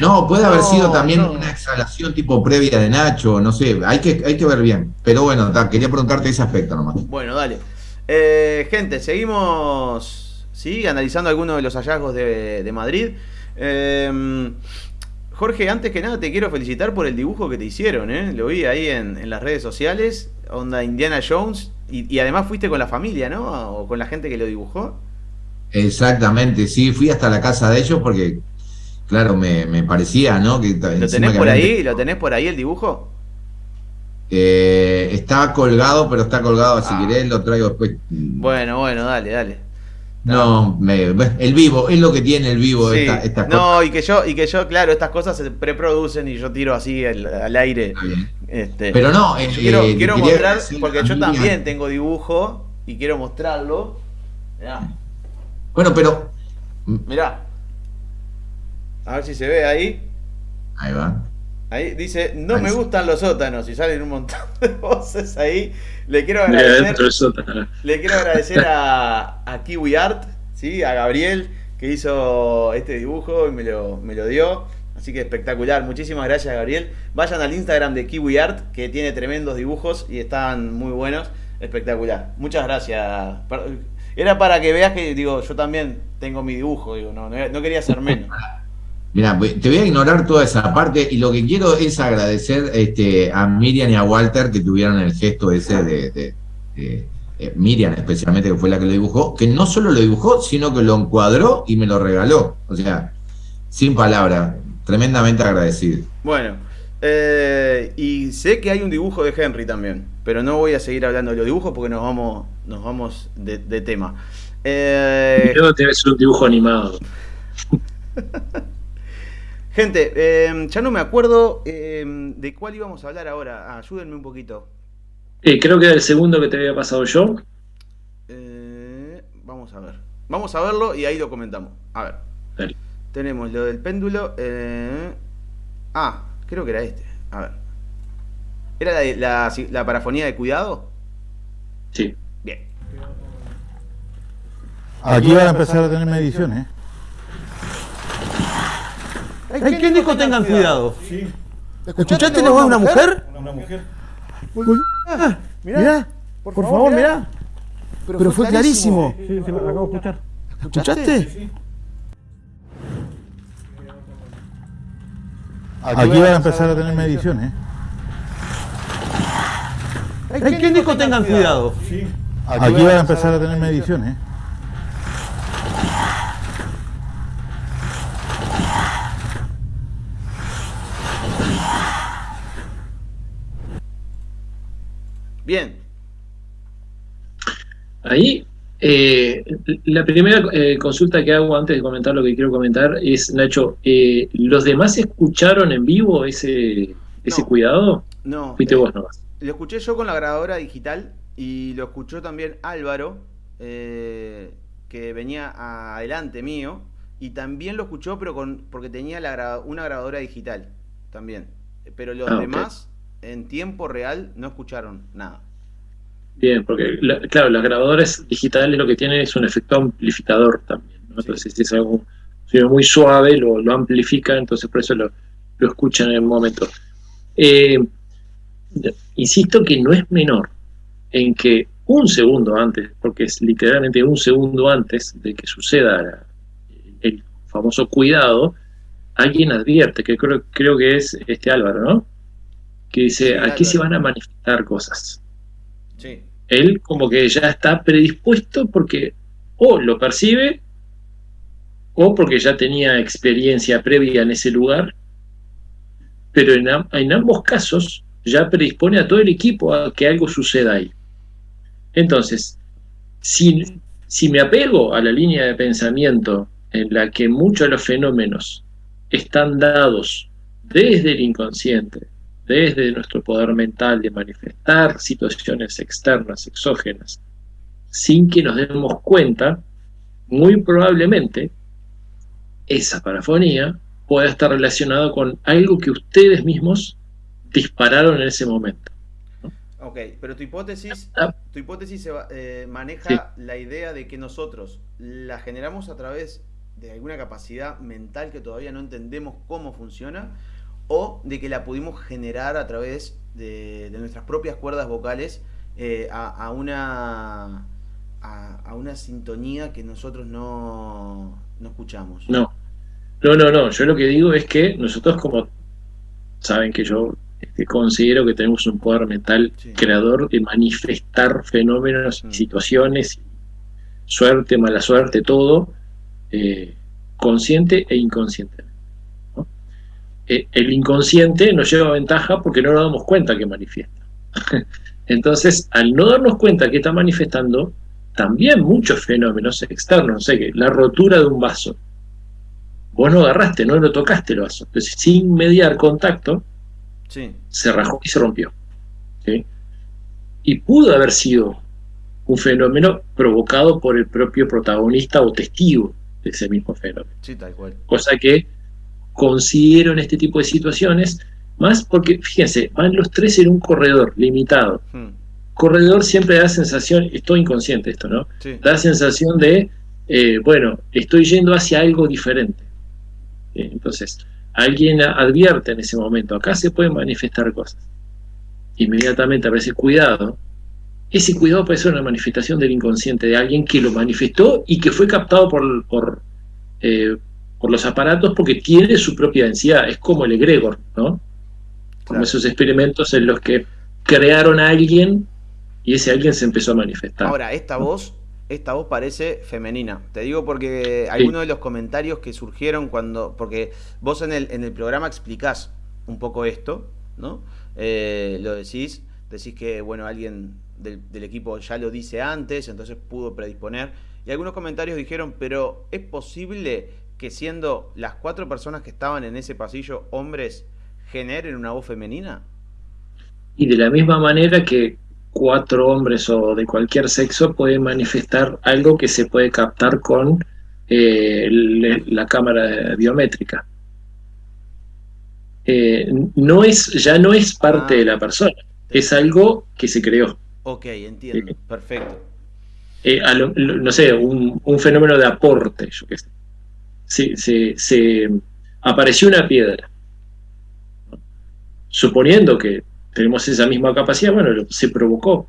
No, puede haber sido también una exhalación tipo previa de Nacho, no sé, hay que, hay que ver bien. Pero bueno, quería preguntarte ese aspecto nomás.
Bueno, dale. Eh, gente, seguimos ¿sí? analizando algunos de los hallazgos de, Madrid. Em, Jorge, antes que nada te quiero felicitar por el dibujo que te hicieron, ¿eh? lo vi ahí en, las redes sociales, onda Indiana Jones, y, y, además fuiste con la familia, ¿no? O con la gente que lo dibujó.
Exactamente, sí, fui hasta la casa de ellos porque Claro, me, me parecía, ¿no? Que,
¿Lo tenés por ahí? ¿Lo tenés por ahí el dibujo?
Eh, está colgado, pero está colgado, si ah. querés lo traigo después.
Bueno, bueno, dale, dale.
No, me, el vivo, es lo que tiene el vivo esta,
No, y que yo, y que yo, claro, estas cosas se preproducen y yo tiro así al, aire.
Este, pero no,
eh, quiero, eh, quiero mostrar, porque yo también tengo dibujo y quiero mostrarlo. Mirá.
Bueno, pero.
Mirá. A ver si se ve ahí.
Ahí va.
Ahí dice, no me gustan los sótanos y salen un montón de voces ahí. Le quiero agradecer, le quiero agradecer a, a Kiwi Art, ¿sí? a Gabriel, que hizo este dibujo y me lo, me lo dio. Así que espectacular. Muchísimas gracias, Gabriel. Vayan al Instagram de Kiwi Art, que tiene tremendos dibujos y están muy buenos. Espectacular. Muchas gracias. Era para que veas que, digo, yo también tengo mi dibujo, digo, no, no quería ser menos.
Mira, te voy a ignorar toda esa parte y lo que quiero es agradecer este, a Miriam y a Walter que tuvieron el gesto ese de, eh, Miriam especialmente que fue la que lo dibujó, que no solo lo dibujó, sino que lo encuadró y me lo regaló. O sea, sin palabras, tremendamente agradecido.
Bueno, eh, y sé que hay un dibujo de Henry también, pero no voy a seguir hablando de los dibujos porque nos vamos, nos vamos de, tema.
Eh, Creo que un dibujo animado.
Gente, em, ya no me acuerdo em, de cuál íbamos a hablar ahora. ayúdenme un poquito.
Eh, creo que era el segundo que te había pasado yo.
Eh, vamos a ver. Vamos a verlo y ahí lo comentamos. A ver. Tenemos lo del péndulo. Eh, ah, creo que era este. A ver. ¿Era la, la parafonía de cuidado?
Sí.
Bien.
Aquí van a empezar a tener mediciones.
Hay quien dijo tengan cuidado.
Sí.
¿Escuchaste la voz de una mujer?
Una mujer.
Ah, mirá, por, favor, mirá. Pero, fue clarísimo.
Sí, se lo acabo de escuchar.
¿Escuchaste? Sí.
Aquí van a empezar a tener mediciones.
Hay quien dijo tengan cuidado.
Sí. Aquí van a empezar a tener mediciones.
Bien.
Ahí Eh, la primera eh, consulta que hago antes de comentar lo que quiero comentar es, Nacho, eh, ¿los demás escucharon en vivo ese, ese cuidado?
No.
Fuiste vos nomás.
Lo escuché yo con la grabadora digital y lo escuchó también Álvaro, que venía adelante mío, y también lo escuchó pero con porque tenía la, una grabadora digital también. Pero los ah, demás en tiempo real no escucharon nada.
Bien, porque claro, las grabadoras digitales lo que tienen es un efecto amplificador también. Entonces, si es algo muy suave, lo, amplifica, entonces por eso lo, escuchan en el momento. Eh, insisto que no es menor en que un segundo antes, porque es literalmente un segundo antes de que suceda el famoso cuidado, alguien advierte, que creo, creo que es este Álvaro, ¿no? Que dice, aquí se van a manifestar cosas. Sí él como que ya está predispuesto porque o lo percibe o porque ya tenía experiencia previa en ese lugar, pero en, ambos casos ya predispone a todo el equipo a que algo suceda ahí. Entonces, si, si me apego a la línea de pensamiento en la que muchos de los fenómenos están dados desde el inconsciente, desde nuestro poder mental de manifestar situaciones externas, exógenas, sin que nos demos cuenta, muy probablemente esa parafonía pueda estar relacionada con algo que ustedes mismos dispararon en ese momento.
Ok, pero tu hipótesis, ah. tu hipótesis eh, maneja la idea de que nosotros la generamos a través de alguna capacidad mental que todavía no entendemos cómo funciona o de que la pudimos generar a través de, nuestras propias cuerdas vocales eh, a, una, a, una sintonía que nosotros no, escuchamos.
No, no, no, no. Yo lo que digo es que nosotros como saben que yo este, considero que tenemos un poder mental creador de manifestar fenómenos y mm. situaciones, suerte, mala suerte, todo, eh, consciente e inconsciente. Eh, el inconsciente nos lleva ventaja porque no nos damos cuenta que manifiesta. Entonces, al no darnos cuenta que está manifestando, también muchos fenómenos externos, no sé qué, la rotura de un vaso. Vos no agarraste, no lo tocaste el vaso. Entonces, sin mediar contacto, se rajó y se rompió. Y pudo haber sido un fenómeno provocado por el propio protagonista o testigo de ese mismo fenómeno.
Sí, tal cual.
Cosa que consiguieron este tipo de situaciones, más porque, fíjense, van los tres en un corredor limitado. Hmm. Corredor siempre da sensación, estoy inconsciente esto, ¿no? Da sensación de, eh, bueno, estoy yendo hacia algo diferente. Eh, entonces, alguien advierte en ese momento, acá se pueden manifestar cosas. Inmediatamente aparece cuidado. Ese cuidado puede ser una manifestación del inconsciente de alguien que lo manifestó y que fue captado por, por, eh, por los aparatos porque tiene su propia densidad, es como el egregor, ¿no? Como esos experimentos en los que crearon a alguien y ese alguien se empezó a manifestar.
Ahora, esta voz, esta voz parece femenina. Te digo porque algunos de los comentarios que surgieron cuando, porque vos en el, en el programa explicás un poco esto, ¿no? Eh, lo decís, decís que, bueno, alguien del, del equipo ya lo dice antes, entonces pudo predisponer. Y algunos comentarios dijeron, pero ¿es posible que siendo las cuatro personas que estaban en ese pasillo hombres, generen una voz femenina?
Y de la misma manera que cuatro hombres o de cualquier sexo pueden manifestar algo que se puede captar con eh, la cámara biométrica. Eh, no es, ya no es parte de la ah. persona, es algo que se creó.
Ok, entiendo, perfecto.
Eh, no sé, un, un, fenómeno de aporte, yo qué sé se, apareció una piedra. Suponiendo que tenemos esa misma capacidad, bueno, se provocó.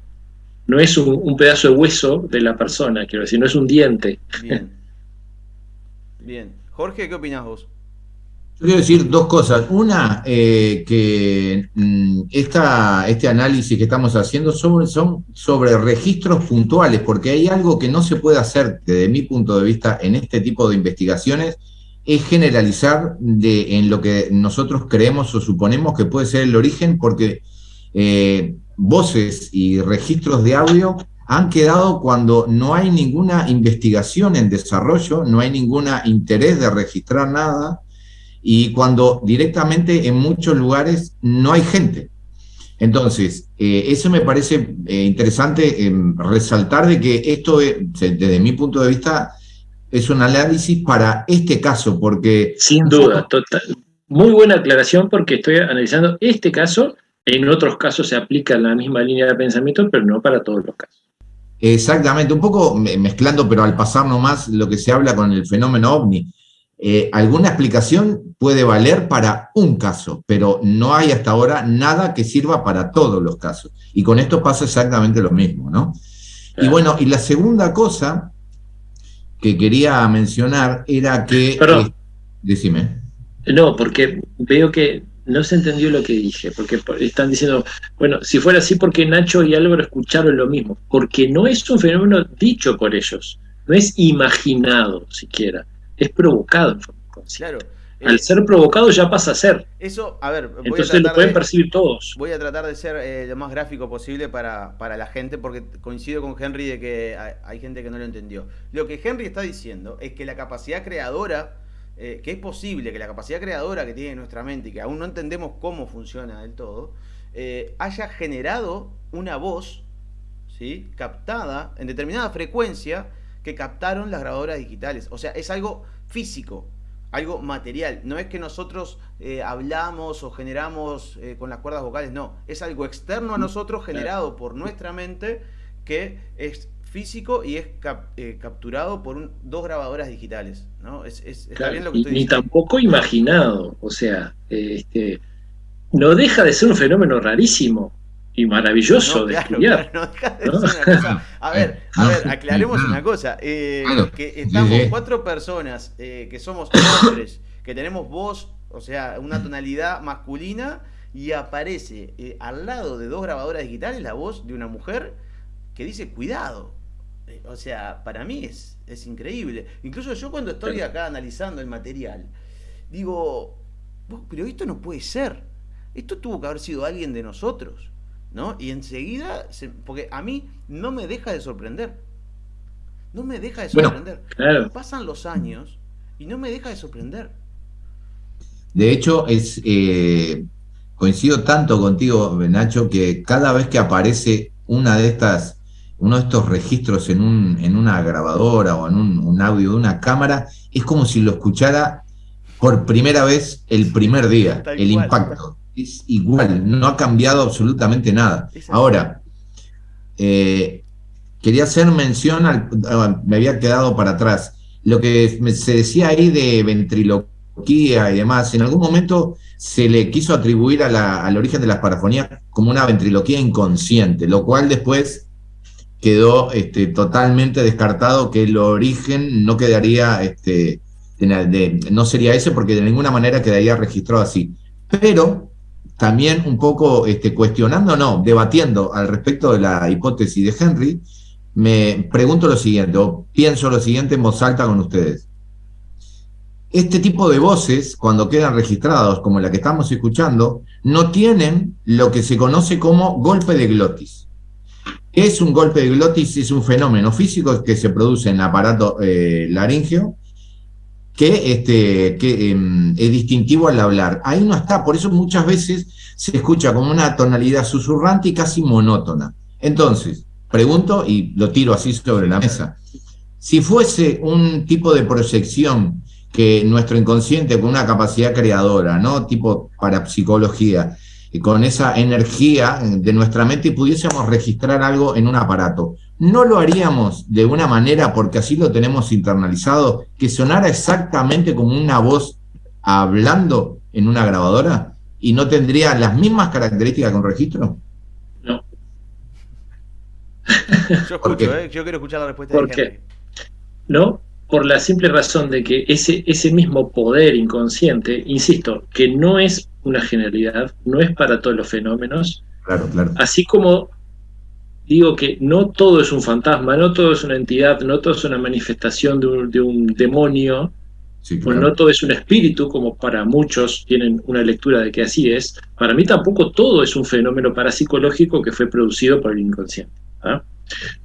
No es un, pedazo de hueso de la persona, quiero decir, no es un diente.
Bien. Bien. Jorge, ¿qué opinas vos?
Yo quiero decir dos cosas. Una, eh, que mm, este análisis que estamos haciendo son, son, sobre registros puntuales, porque hay algo que no se puede hacer desde mi punto de vista en este tipo de investigaciones, es generalizar de, en lo que nosotros creemos o suponemos que puede ser el origen, porque eh, voces y registros de audio han quedado cuando no hay ninguna investigación en desarrollo, no hay ningún interés de registrar nada y cuando directamente en muchos lugares no hay gente. Entonces, eh, eso me parece eh, interesante em, resaltar de que esto, desde mi punto de vista, es un análisis para este caso, porque...
Sin duda, total. Muy buena aclaración porque estoy analizando este caso, en otros casos se aplica la misma línea de pensamiento, pero no para todos los casos.
Exactamente, un poco mezclando, pero al pasar nomás lo que se habla con el fenómeno ovni. Eh, alguna explicación puede valer para un caso, pero no hay hasta ahora nada que sirva para todos los casos. Y con esto pasa exactamente lo mismo, ¿no? Y bueno, y la segunda cosa que quería mencionar era que...
Perdón.
Eh, decime.
No, porque veo que no se entendió lo que dije, porque están diciendo, bueno, si fuera así, porque Nacho y Álvaro escucharon lo mismo? Porque no es un fenómeno dicho por ellos, no es imaginado siquiera, es provocado. Claro. Al ser provocado ya pasa a ser.
Eso, a ver,
voy entonces a lo pueden percibir todos.
Voy a tratar de ser eh, lo más gráfico posible para, para, la gente, porque coincido con Henry de que hay gente que no lo entendió. Lo que Henry está diciendo es que la capacidad creadora eh, que es posible que la capacidad creadora que tiene nuestra mente y que aún no entendemos cómo funciona del todo, eh, haya generado una voz ¿sí? captada en determinada frecuencia que captaron las grabadoras digitales. O sea, es algo físico, algo material. No es que nosotros eh, hablamos o generamos con las cuerdas vocales, no. Es algo externo a nosotros generado por nuestra mente que es físico y es eh, capturado por dos grabadoras digitales, ¿no? Es,
está bien lo que estoy ni, tampoco imaginado, o sea, este, no deja de ser un fenómeno rarísimo y maravilloso de estudiar. no de
una cosa. A ver, a ver, aclaremos una cosa, eh, que estamos cuatro personas eh, que somos hombres, que tenemos voz, o sea, una tonalidad masculina, y aparece al lado de dos grabadoras digitales la voz de una mujer que dice cuidado, eh, o sea, para mí es, es increíble. Incluso yo cuando estoy acá analizando el material, digo, pero esto no puede ser. Esto tuvo que haber sido alguien de nosotros. ¿No? Y enseguida, porque a mí no me deja de sorprender. No me deja de sorprender. Pasan los años y no me deja de sorprender.
De hecho, es eh, coincido tanto contigo, Nacho, que cada vez que aparece una de estas uno de estos registros en, un, en una grabadora o en un, audio de una cámara, es como si lo escuchara por primera vez el primer día, el impacto. Es igual, no ha cambiado absolutamente nada. Ahora, eh, quería hacer mención, al, me había quedado para atrás, lo que se decía ahí de ventriloquía y demás, en algún momento se le quiso atribuir al origen de las parafonías como una ventriloquía inconsciente, lo cual después quedó este, totalmente descartado que el origen no quedaría, este, no sería ese porque de ninguna manera quedaría registrado así. Pero también un poco este, cuestionando, no, debatiendo al respecto de la hipótesis de Henry, me pregunto lo siguiente, o pienso lo siguiente en voz alta con ustedes. Este tipo de voces, cuando quedan registrados, como la que estamos escuchando, no tienen lo que se conoce como golpe de glotis. Es un golpe de glotis, es un fenómeno físico que se produce en el aparato eh, laringeo que, este, que em, es distintivo al hablar. Ahí no está, por eso muchas veces se escucha como una tonalidad susurrante y casi monótona. Entonces, pregunto y lo tiro así sobre la mesa. Si fuese un tipo de proyección que nuestro inconsciente con una capacidad creadora, ¿no? Tipo parapsicología, con esa energía de nuestra mente y pudiésemos registrar algo en un aparato. ¿No lo haríamos de una manera, porque así lo tenemos internalizado, que sonara exactamente como una voz hablando en una grabadora y no tendría las mismas características que un registro?
No.
Yo escucho, ¿eh? yo quiero escuchar la respuesta
¿Por qué? No, por la simple razón de que ese, ese mismo poder inconsciente, insisto, que no es una generalidad, no es para todos los fenómenos.
Claro, claro.
Así como digo que no todo es un fantasma, no todo es una entidad, no todo es una manifestación de un, demonio, pues no todo es un espíritu, como para muchos tienen una lectura de que así es. Para mí tampoco todo es un fenómeno parapsicológico que fue producido por el inconsciente. ¿ah?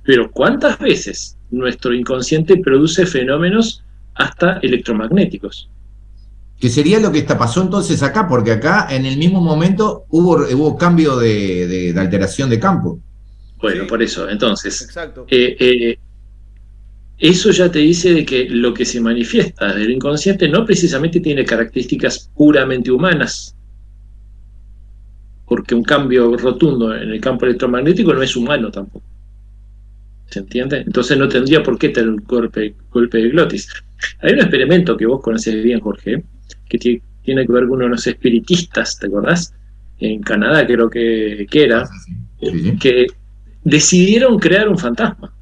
Pero ¿cuántas veces nuestro inconsciente produce fenómenos hasta electromagnéticos?
Que sería lo que está, pasó entonces acá, porque acá en el mismo momento hubo, hubo cambio de, alteración de campo.
Bueno, por eso, entonces, Exacto. Eh, eh, eso ya te dice de que lo que se manifiesta del inconsciente no precisamente tiene características puramente humanas, porque un cambio rotundo en el campo electromagnético no es humano tampoco. ¿Se entiende? Entonces no tendría por qué tener un golpe, golpe de glotis. Hay un experimento que vos conoces bien, Jorge, que tiene que ver con unos espiritistas, ¿te acordás? En Canadá creo que, era, que decidieron crear un fantasma.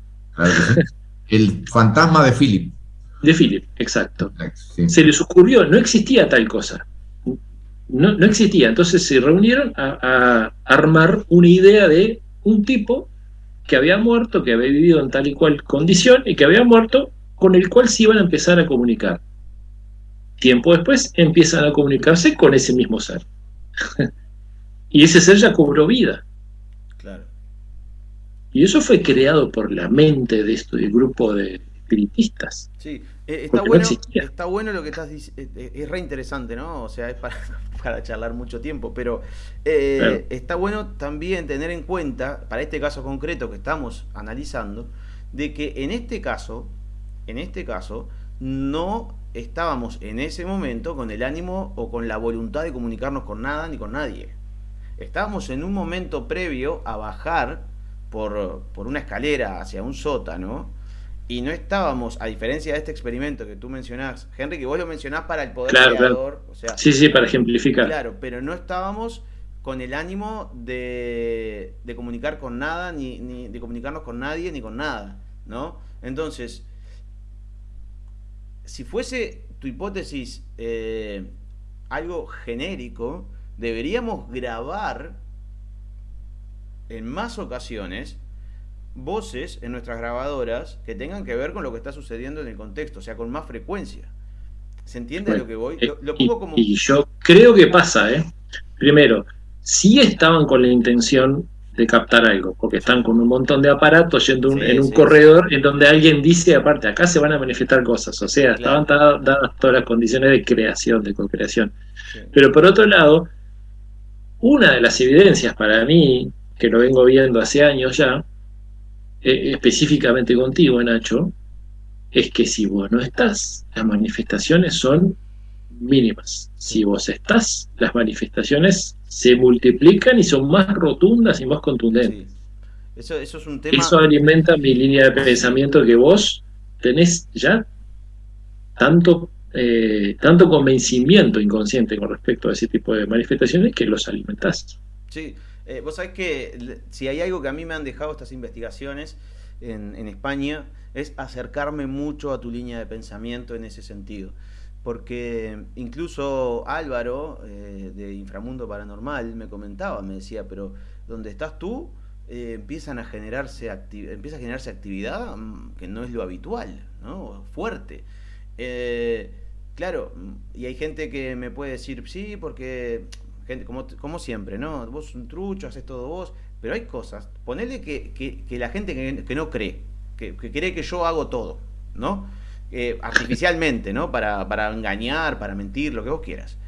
El fantasma de Philip.
De Philip, exacto. Se les ocurrió, no existía tal cosa. No, no existía. Entonces se reunieron a, armar una idea de un tipo que había muerto, que había vivido en tal y cual condición y que había muerto, con el cual se iban a empezar a comunicar. Tiempo después empiezan a comunicarse con ese mismo ser. y ese ser ya cobró vida. Y eso fue creado por la mente de este grupo de espiritistas.
Sí, eh, está, bueno, está bueno lo que estás diciendo, eh, eh, es re interesante, ¿no? O sea, es para, para charlar mucho tiempo, pero está bueno también tener en cuenta, para este caso concreto que estamos analizando, de que en este caso, en este caso, no estábamos en ese momento con el ánimo o con la voluntad de comunicarnos con nada ni con nadie. Estábamos en un momento previo a bajar por, una escalera hacia un sótano y no estábamos, a diferencia de este experimento que tú mencionás, Henry, que vos lo mencionás para el poder creador. O sea,
sí, sí, para ejemplificar.
Claro, pero no estábamos con el ánimo de, de comunicar con nada, ni, ni, de comunicarnos con nadie, ni con nada, ¿no? Entonces, si fuese tu hipótesis eh, algo genérico, deberíamos grabar en más ocasiones voces en nuestras grabadoras que tengan que ver con lo que está sucediendo en el contexto, o sea, con más frecuencia. ¿Se entiende lo que voy? Lo,
pongo como... y, yo creo que pasa, ¿eh? Primero, si estaban con la intención de captar algo, porque están con un montón de aparatos yendo en un corredor en donde alguien dice, aparte, acá se van a manifestar cosas, o sea, estaban dadas todas las condiciones de creación, de co-creación. Pero por otro lado, una de las evidencias para mí que lo vengo viendo hace años ya, eh, específicamente contigo, Nacho, es que si vos no estás, las manifestaciones son mínimas. Si vos estás, las manifestaciones se multiplican y son más rotundas y más contundentes.
Eso, eso, es un tema...
Eso alimenta mi línea de pensamiento que vos tenés ya tanto, eh, tanto convencimiento inconsciente con respecto a ese tipo de manifestaciones que los alimentás.
Sí, eh, vos sabés que si hay algo que a mí me han dejado estas investigaciones en, España, es acercarme mucho a tu línea de pensamiento en ese sentido. Porque incluso Álvaro, eh, de Inframundo Paranormal, me comentaba, me decía, pero donde estás tú, eh, empiezan a generarse empieza a generarse actividad mm, que no es lo habitual, ¿no? Fuerte. claro, mm, y hay gente que me puede decir, sí, porque gente como, como siempre, ¿no? Vos un trucho, haces todo vos, pero hay cosas, ponele que, que, la gente que, no cree, que, cree que yo hago todo, ¿no? Eh, artificialmente, ¿no? Para, para engañar, para mentir, lo que vos quieras.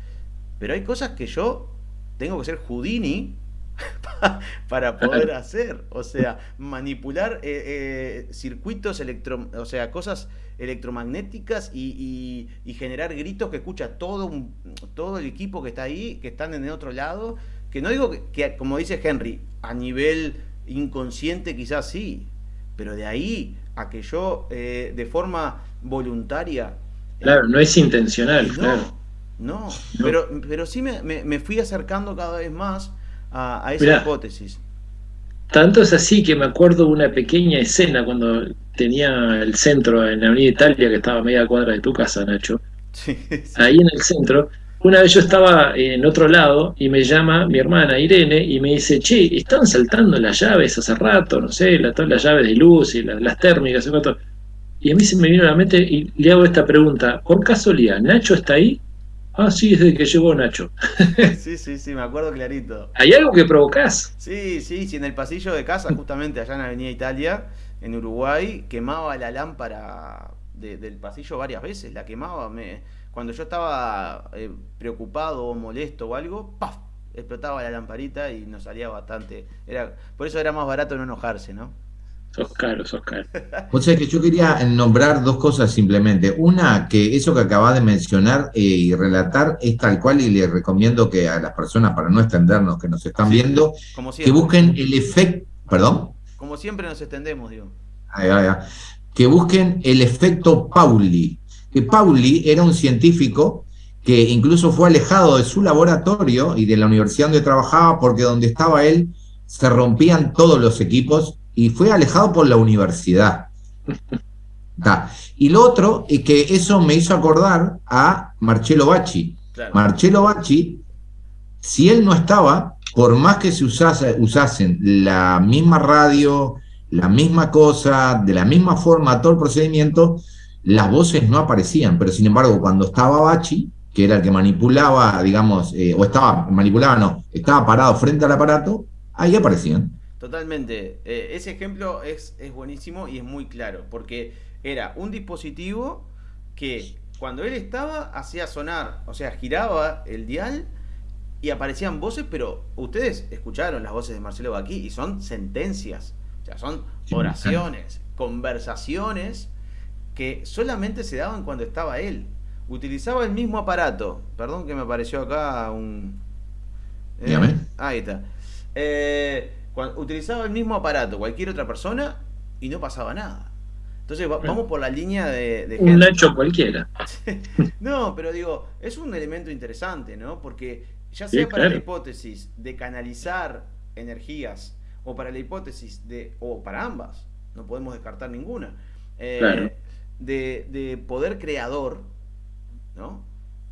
Pero hay cosas que yo tengo que ser Houdini para poder hacer. O sea, manipular eh, eh, circuitos electro, o sea, cosas electromagnéticas y, generar gritos que escucha todo, un, todo el equipo que está ahí, que están en el otro lado. Que no digo que, como dice Henry, a nivel inconsciente quizás sí, pero de ahí a que yo eh, de forma voluntaria...
Claro, no es intencional, claro.
No, Pero, pero sí me, me, fui acercando cada vez más a, esa hipótesis.
Tanto es así que me acuerdo de una pequeña escena cuando tenía el centro en la Avenida Italia, que estaba a media cuadra de tu casa, Nacho. Ahí en el centro. Una vez yo estaba en otro lado y me llama mi hermana Irene y me dice, che, están saltando las llaves hace rato, no sé, todas las llaves de luz y las, térmicas y a mí se me vino a la mente y le hago esta pregunta, por casualidad, ¿Nacho está ahí? Ah, sí, desde que llegó Nacho.
sí, sí, sí, me acuerdo clarito.
¿Hay algo que provocás?
Sí, sí, sí, en el pasillo de casa, justamente allá en Avenida Italia, en Uruguay, quemaba la lámpara del pasillo varias veces, la quemaba. Me, cuando yo estaba eh, preocupado o molesto o algo, ¡paf! explotaba la lamparita y nos salía bastante. Era, por eso era más barato no enojarse, ¿no?
Sos caro, sos caro.
O sea que yo quería nombrar dos cosas simplemente. Una, que eso que acabas de mencionar eh, y relatar es tal cual y le recomiendo que a las personas, para no extendernos, que nos están viendo, que busquen el efecto, perdón.
Como siempre nos extendemos, digo.
Que busquen el efecto Pauli. Que Pauli era un científico que incluso fue alejado de su laboratorio y de la universidad donde trabajaba porque donde estaba él se rompían todos los equipos y fue alejado por la universidad. Y lo otro es que eso me hizo acordar a Marcello Bacci. Marcello Bacci, si él no estaba, por más que se usase, usasen la misma radio, la misma cosa, de la misma forma, todo el procedimiento, las voces no aparecían. Pero sin embargo, cuando estaba Bacci, que era el que manipulaba, digamos, eh, o estaba, manipulaba, no, estaba parado frente al aparato, ahí aparecían.
Totalmente. Eh, ese ejemplo es buenísimo y es muy claro, porque era un dispositivo que cuando él estaba hacía sonar, o sea, giraba el dial y aparecían voces, pero ustedes escucharon las voces de Marcelo Baquí y son sentencias, o sea, son oraciones, conversaciones que solamente se daban cuando estaba él. Utilizaba el mismo aparato. Perdón que me apareció acá un...
Eh,
ahí está. Eh, utilizaba el mismo aparato cualquier otra persona y no pasaba nada. Entonces vamos por la línea de...
un Nacho cualquiera.
no, pero digo, es un elemento interesante, ¿no? Porque ya sea para la hipótesis de canalizar energías o para la hipótesis de, o para ambas, no podemos descartar ninguna, eh, de, de poder creador, ¿no?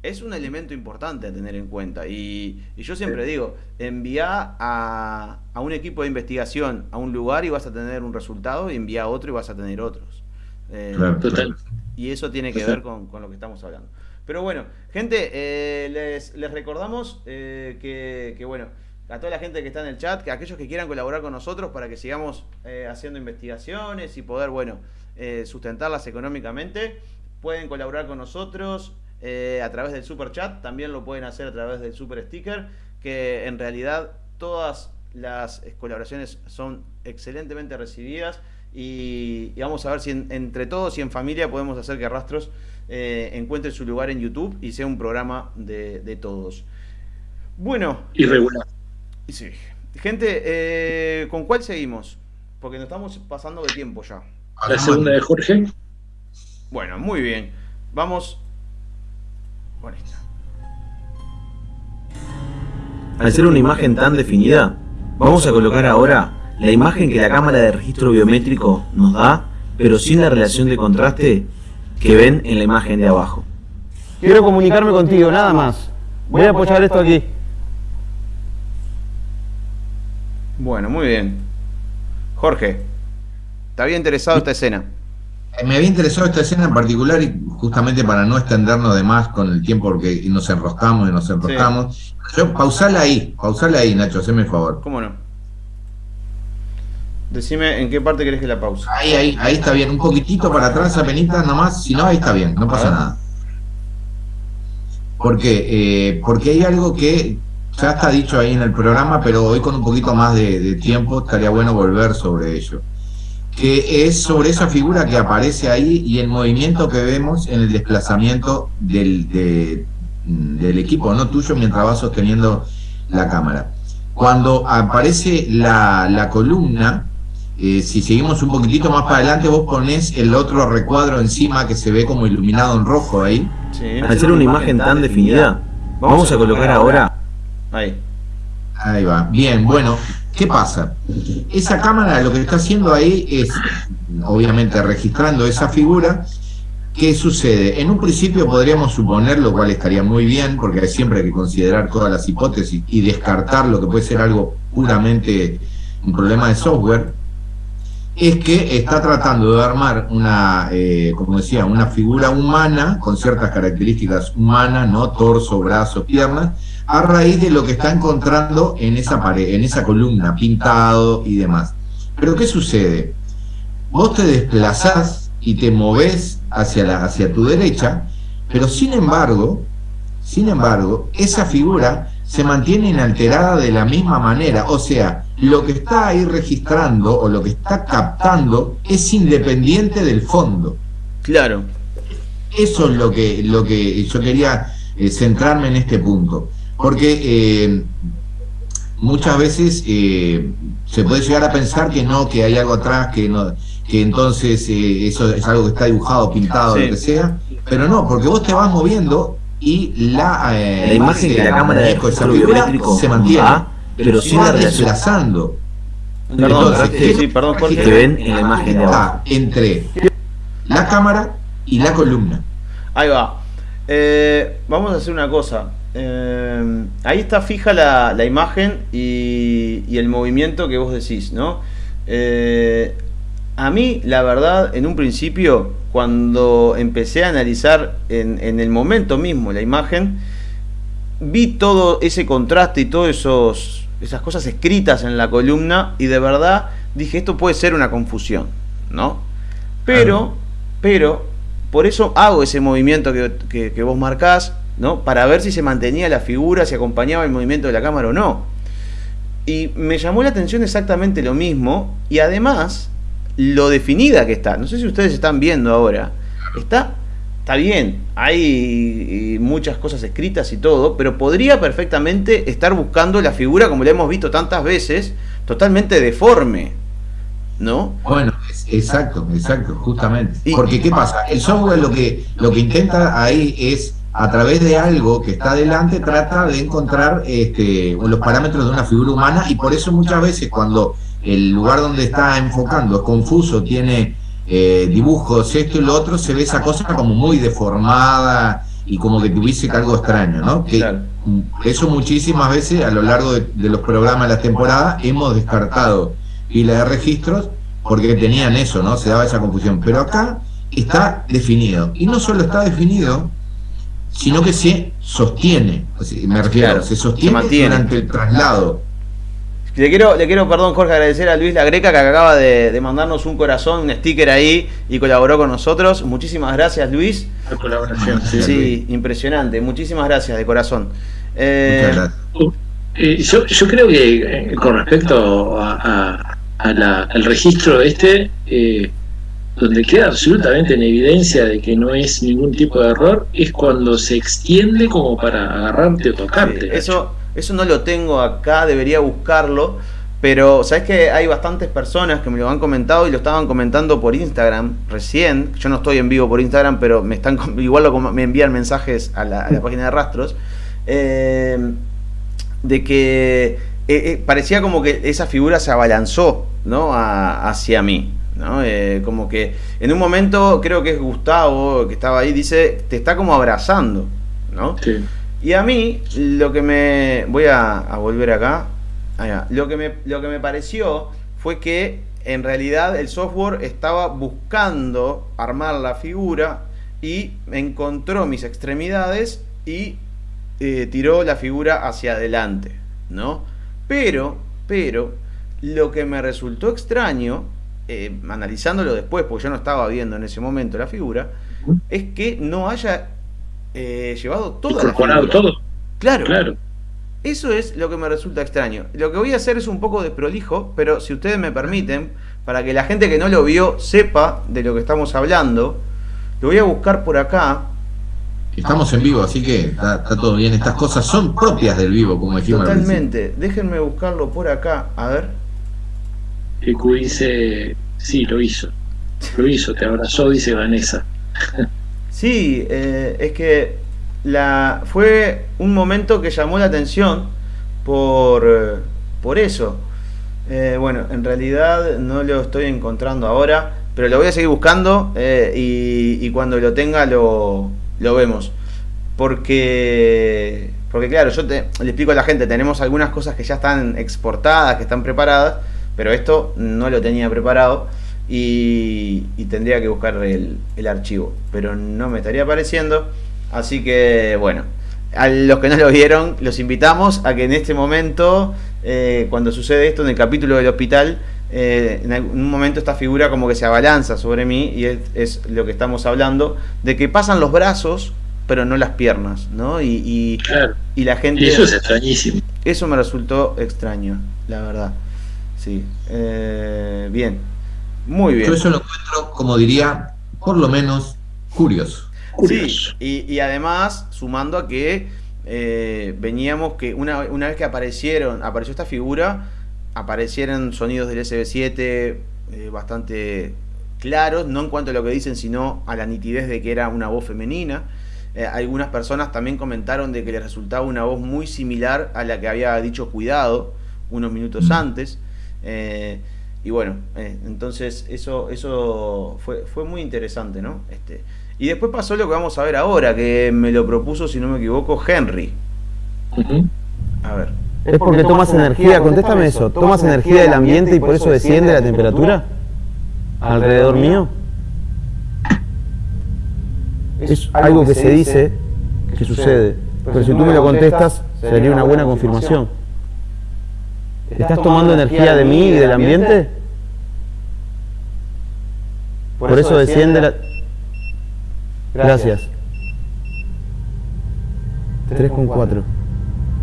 es un elemento importante a tener en cuenta. Y, yo siempre digo, envía a, un equipo de investigación a un lugar y vas a tener un resultado, y envía a otro y vas a tener otros. Eh, y eso tiene que ver con, lo que estamos hablando. Pero bueno, gente, eh, les, recordamos eh, que, bueno, a toda la gente que está en el chat, que aquellos que quieran colaborar con nosotros para que sigamos haciendo investigaciones y poder, bueno, sustentarlas económicamente, pueden colaborar con nosotros eh, a través del super chat, también lo pueden hacer a través del super sticker, que en realidad todas las colaboraciones son excelentemente recibidas y, vamos a ver si entre todos y en familia podemos hacer que Rastros eh, encuentre su lugar en YouTube y sea un programa de, todos. Bueno.
Irregular.
Sí. Gente, eh, ¿con cuál seguimos? Porque nos estamos pasando de tiempo ya.
La segunda de Jorge.
Bueno, muy bien. Vamos
al ser una imagen tan definida, vamos a colocar ahora la imagen que la cámara de registro biométrico nos da, pero sin la relación de contraste que ven en la imagen de abajo.
Quiero comunicarme contigo, nada más. Voy a apoyar esto aquí.
Bueno, muy bien. Jorge, ¿te había interesado esta escena?
Me había interesado esta escena en particular y justamente para no extendernos de más con el tiempo porque nos enroscamos y nos enroscamos. Yo, pausala ahí, pausala ahí, Nacho, haceme el favor.
¿Cómo no? Decime en qué parte querés que la pause.
Ahí, ahí, ahí está bien. Un poquitito para atrás, apenas nomás. Si no, ahí está bien, no pasa nada. ¿Por qué? Eh, porque hay algo que ya está dicho ahí en el programa, pero hoy con un poquito más de tiempo estaría bueno volver sobre ello que es sobre esa figura que aparece ahí y el movimiento que vemos en el desplazamiento del, del equipo, no tuyo, mientras vas sosteniendo la cámara. Cuando aparece la, la columna, eh, si seguimos un poquitito más para adelante, vos ponés el otro recuadro encima que se ve como iluminado en rojo ahí.
Al ser una imagen tan definida, vamos a colocar ahora...
Ahí.
Ahí va. Bien, bueno, ¿Qué pasa? Esa cámara lo que está haciendo ahí es, obviamente, registrando esa figura. ¿Qué sucede? En un principio podríamos suponer, lo cual estaría muy bien, porque siempre hay que considerar todas las hipótesis y descartar lo que puede ser algo puramente un problema de software, es que está tratando de armar una, eh, como decía, una figura humana con ciertas características humanas, ¿no? Torso, brazos, piernas, a raíz de lo que está encontrando en esa pared, en esa columna, pintado y demás. Pero ¿qué sucede? Vos te desplazás y te movés hacia, la, hacia tu derecha, pero sin embargo, sin embargo, esa figura se mantiene inalterada de la misma manera, o sea, lo que está ahí registrando o lo que está captando es independiente del fondo.
Claro.
Eso es lo que, lo que yo quería eh, centrarme en este punto. Porque eh, muchas veces eh, se puede llegar a pensar que no, que hay algo atrás, que no, que entonces eso es algo que está dibujado, pintado, lo que sea, pero no, porque vos te vas moviendo y la,
la imagen que la cámara de biométrico
se mantiene pero
sin la
desplazando.
Perdón, Entonces, sí, perdón,
Jorge. que ven en la imagen de abajo.
entre la cámara y la columna.
Ahí va. Eh, vamos a hacer una cosa. Eh, ahí está fija la, la imagen y, y, el movimiento que vos decís, ¿no? Eh, a mí, la verdad, en un principio, cuando empecé a analizar en, en el momento mismo la imagen, vi todo ese contraste y todas esas cosas escritas en la columna y de verdad dije, esto puede ser una confusión, ¿no? Pero, pero, por eso hago ese movimiento que, que, vos marcás, ¿no? Para ver si se mantenía la figura, si acompañaba el movimiento de la cámara o no. Y me llamó la atención exactamente lo mismo y además lo definida que está. No sé si ustedes están viendo ahora. Está está bien, hay muchas cosas escritas y todo, pero podría perfectamente estar buscando la figura, como la hemos visto tantas veces, totalmente deforme. ¿No?
Bueno, exacto, exacto, justamente. Porque ¿qué pasa? El software lo que, lo que intenta ahí es, a través de algo que está adelante, trata de encontrar este, los parámetros de una figura humana y por eso muchas veces cuando el lugar donde está enfocando es confuso, tiene eh, dibujos, esto y lo otro, se ve esa cosa como muy deformada y como que tuviese algo extraño, ¿no? Que Eso muchísimas veces a lo largo de, los programas de la temporada hemos descartado pila de registros porque tenían eso, ¿no? Se daba esa confusión. Pero acá está definido. Y no solo está definido, sino que se sostiene. me refiero, se sostiene durante el traslado
le quiero, le quiero, perdón, Jorge, agradecer a Luis La Greca que acaba de, mandarnos un corazón, un sticker ahí y colaboró con nosotros. Muchísimas gracias, Luis.
La colaboración,
sí. impresionante. Muchísimas gracias, de corazón. Eh,
eh, yo, creo que eh, con respecto a, al registro este, donde queda absolutamente en evidencia de que no es ningún tipo de error, es cuando se extiende como para agarrarte o tocarte.
eso eso no lo tengo acá, debería buscarlo. Pero, ¿sabes que Hay bastantes personas que me lo han comentado y lo estaban comentando por Instagram recién. Yo no estoy en vivo por Instagram, pero me están igual me envían mensajes a la, página de rastros. Eh, de que eh, eh, parecía como que esa figura se abalanzó ¿no? hacia mí. ¿no? como que en un momento, creo que es Gustavo que estaba ahí, dice, te está como abrazando. ¿no? Sí. Y a mí, lo que me. Voy a, volver acá. Lo que, me, lo que me pareció fue que en realidad el software estaba buscando armar la figura y encontró mis extremidades y eh, tiró la figura hacia adelante, ¿no? Pero, pero, lo que me resultó extraño, eh, analizándolo después, porque yo no estaba viendo en ese momento la figura, es que no haya eh, llevado toda
la todo.
Claro. Claro. Eso es lo que me resulta extraño. Lo que voy a hacer es un poco de prolijo, pero si ustedes me permiten, para que la gente que no lo vio sepa de lo que estamos hablando, lo voy a buscar por acá.
Estamos en vivo, así que está, todo bien. Estas cosas son propias del vivo, como dijimos.
Totalmente. Déjenme buscarlo por acá, a ver.
EQ dice, sí, lo hizo. Lo hizo, te abrazó, dice Vanessa.
Sí, eh, es que la, fue un momento que llamó la atención por, por eso. Eh, bueno, en realidad no lo estoy encontrando ahora, pero lo voy a seguir buscando eh, y, cuando lo tenga lo, lo vemos. Porque, porque claro, yo te, le explico a la gente, tenemos algunas cosas que ya están exportadas, que están preparadas, pero esto no lo tenía preparado. Y, tendría que buscar el, archivo, pero no me estaría apareciendo. Así que bueno, a los que no lo vieron, los invitamos a que en este momento, eh, cuando sucede esto en el capítulo del hospital, eh, en un momento esta figura como que se abalanza sobre mí y es, lo que estamos hablando, de que pasan los brazos pero no las piernas, ¿no? Y, y, la gente...
eso es extrañísimo.
Eso me resultó extraño, la verdad. Sí. Eh, bien. Muy bien.
Yo eso lo encuentro, como diría, por lo menos curioso.
Sí, y, además, sumando a que eh, veníamos que una, una vez que aparecieron, apareció esta figura, aparecieron sonidos del SB7 eh, bastante claros, no en cuanto a lo que dicen, sino a la nitidez de que era una voz femenina. Eh, algunas personas también comentaron de que les resultaba una voz muy similar a la que había dicho Cuidado unos minutos mm. antes. Eh, y bueno, entonces eso, eso fue, fue muy interesante, ¿no? Este, y después pasó lo que vamos a ver ahora, que me lo propuso, si no me equivoco, Henry. A ver.
Es porque tomas energía, contéstame eso, tomas energía del ambiente y por eso desciende la temperatura alrededor mío. Es algo que se dice que sucede, pero si tú me lo contestas sería una buena confirmación. ¿Estás tomando energía de mí y del ambiente? Por eso desciende la... Gracias. 3,4.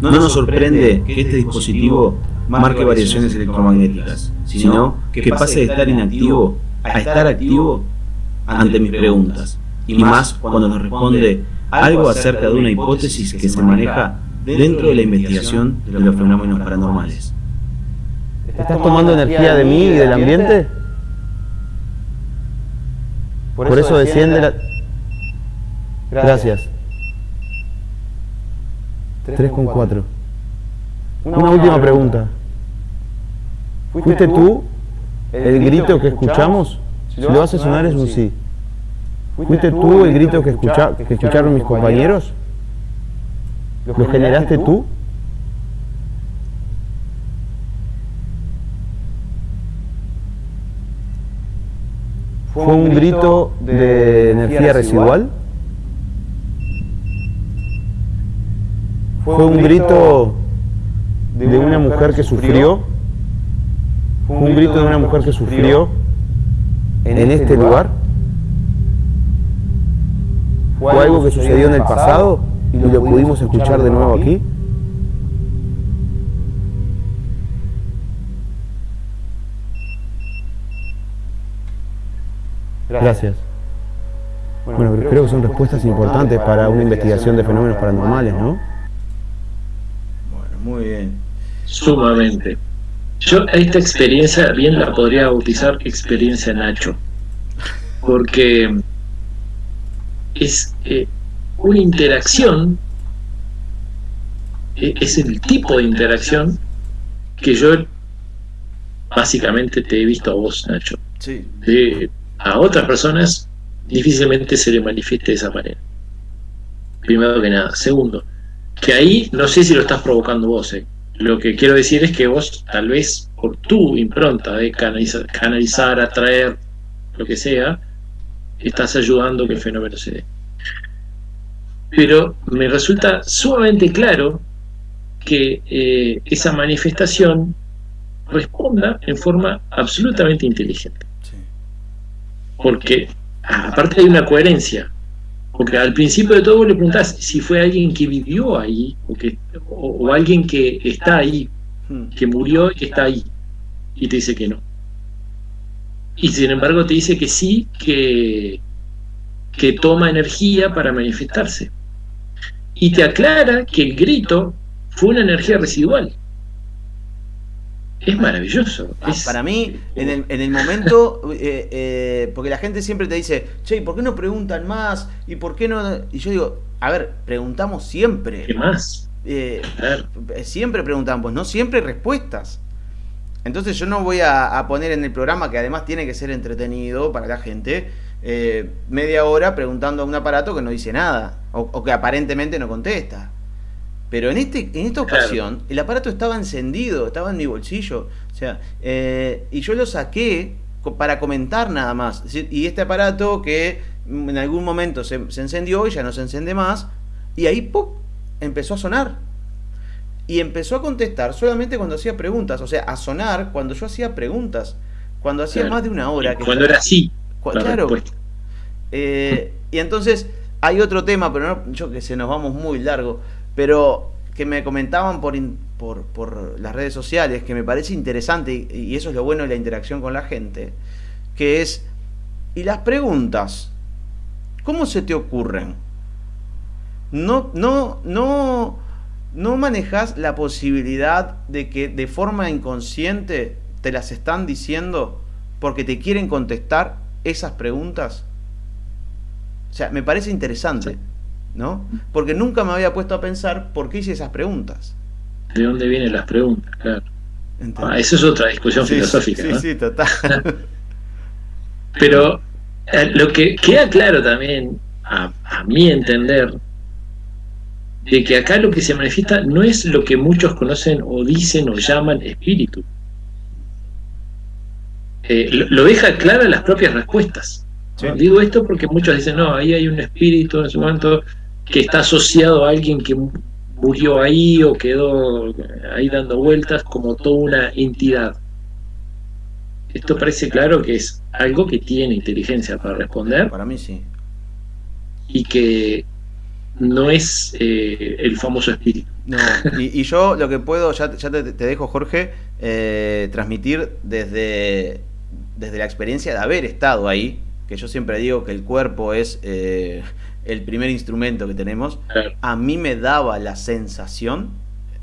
No nos sorprende que este dispositivo marque variaciones electromagnéticas, sino que pase de estar inactivo a estar activo ante mis preguntas, y más cuando nos responde algo acerca de una hipótesis que se maneja dentro de la investigación de los fenómenos paranormales.
¿Estás tomando energía de mí y del ambiente? Por eso desciende la... Gracias. 3,4. Una, Una última pregunta. ¿Fuiste tú el grito que escuchamos? Si lo hace sonar es un sí. ¿Fuiste tú el grito que, escucha, que escucharon mis compañeros? ¿Lo generaste tú? ¿Fue un grito de energía residual? fue un grito de una mujer que sufrió, fue un grito de una mujer que sufrió en este lugar, fue algo que sucedió en el pasado y lo pudimos escuchar de nuevo aquí. Gracias. Bueno, creo que son respuestas importantes para una investigación de fenómenos paranormales, ¿no?
Muy bien.
Sumamente. Yo a esta experiencia bien la podría bautizar experiencia Nacho, porque es eh, una interacción, e, es el tipo de interacción que yo básicamente te he visto a vos, Nacho.
Sí.
A otras personas difícilmente se le manifieste de esa manera. Primero que nada. Segundo, que ahí no sé si lo estás provocando vos. Eh. Lo que quiero decir es que vos, tal vez por tu impronta de canalizar, canalizar, atraer, lo que sea, estás ayudando que el fenómeno se dé. Pero me resulta sumamente claro que eh, esa manifestación responda en forma absolutamente inteligente. Porque aparte hay una coherencia porque al principio de todo vos le preguntás si fue alguien que vivió ahí o, que, o, alguien que está ahí, hmm. que murió y que está ahí. Y te dice que no. Y sin embargo te dice que sí, que, que toma energía para manifestarse. Y te aclara que el grito fue una energía residual. Es maravilloso.
Ah, para mí, en el, en el momento, eh, eh, porque la gente siempre te dice, che, ¿por qué no preguntan más? ¿Y por qué no? Y yo digo, a ver, preguntamos siempre.
¿Qué más?
Eh, siempre preguntamos, no siempre respuestas. Entonces yo no voy a, poner en el programa, que además tiene que ser entretenido para la gente, media hora preguntando a un aparato que no dice nada, o que aparentemente no contesta. Pero en, este, en esta ocasión, el aparato estaba encendido, estaba en mi bolsillo. O sea, eh, y yo lo saqué para comentar nada más. Y este aparato que en algún momento se, encendió y ya no se enciende más, y ahí ¡pum! empezó a sonar. Y empezó a contestar solamente cuando hacía preguntas, o sea, a sonar cuando yo hacía preguntas, cuando hacía más de una hora.
Que cuando era así.
claro. Eh, y entonces hay otro tema, pero no, yo que sé, nos vamos muy largo, pero que me comentaban por, por, por, las redes sociales, que me parece interesante, y eso es lo bueno de la interacción con la gente, que es, ¿y las preguntas? ¿Cómo se te ocurren? No, no, no, no manejas la posibilidad de que de forma inconsciente te las están diciendo porque te quieren contestar esas preguntas. O sea, me parece interesante, ¿no? Porque nunca me había puesto a pensar por qué hice esas preguntas.
¿De dónde vienen las preguntas? Claro. Ah, esa es otra discusión filosófica.
Sí, sí, total.
Pero eh, lo que queda claro también, a, mi entender, de que acá lo que se manifiesta no es lo que muchos conocen o dicen o llaman espíritu. Eh, lo, deja claro en las propias respuestas. Digo esto porque muchos dicen, no, ahí hay un espíritu en su momento que está asociado a alguien que murió ahí o quedó ahí dando vueltas como toda una entidad. Esto parece claro que es algo que tiene inteligencia para responder.
Para mí sí.
Y que no es eh, el famoso espíritu.
No, y, yo lo que puedo, ya, ya te, dejo Jorge, eh, transmitir desde, desde la experiencia de haber estado ahí, que yo siempre digo que el cuerpo es eh, el primer instrumento que tenemos, a mí me daba la sensación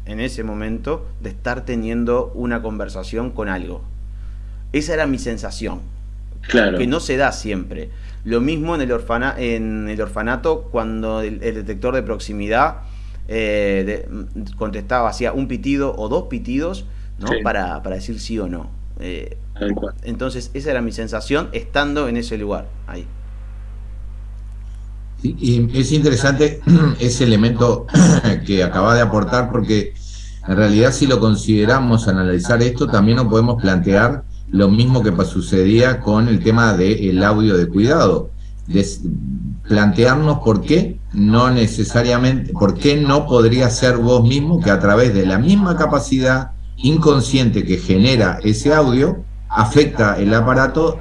en ese momento de estar teniendo una conversación con algo. Esa era mi sensación.
Claro.
Que no se da siempre. Lo mismo en el, orfana, en el orfanato cuando el, detector de proximidad eh, contestaba, hacía un pitido o dos pitidos ¿no? Para, para, decir sí o no. Eh, entonces esa era mi sensación estando en ese lugar, ahí.
y es interesante ese elemento que acaba de aportar porque en realidad si lo consideramos analizar esto también nos podemos plantear lo mismo que sucedía con el tema del audio de cuidado. plantearnos por qué no necesariamente, por qué no podría ser vos mismo que a través de la misma capacidad inconsciente que genera ese audio, afecta el aparato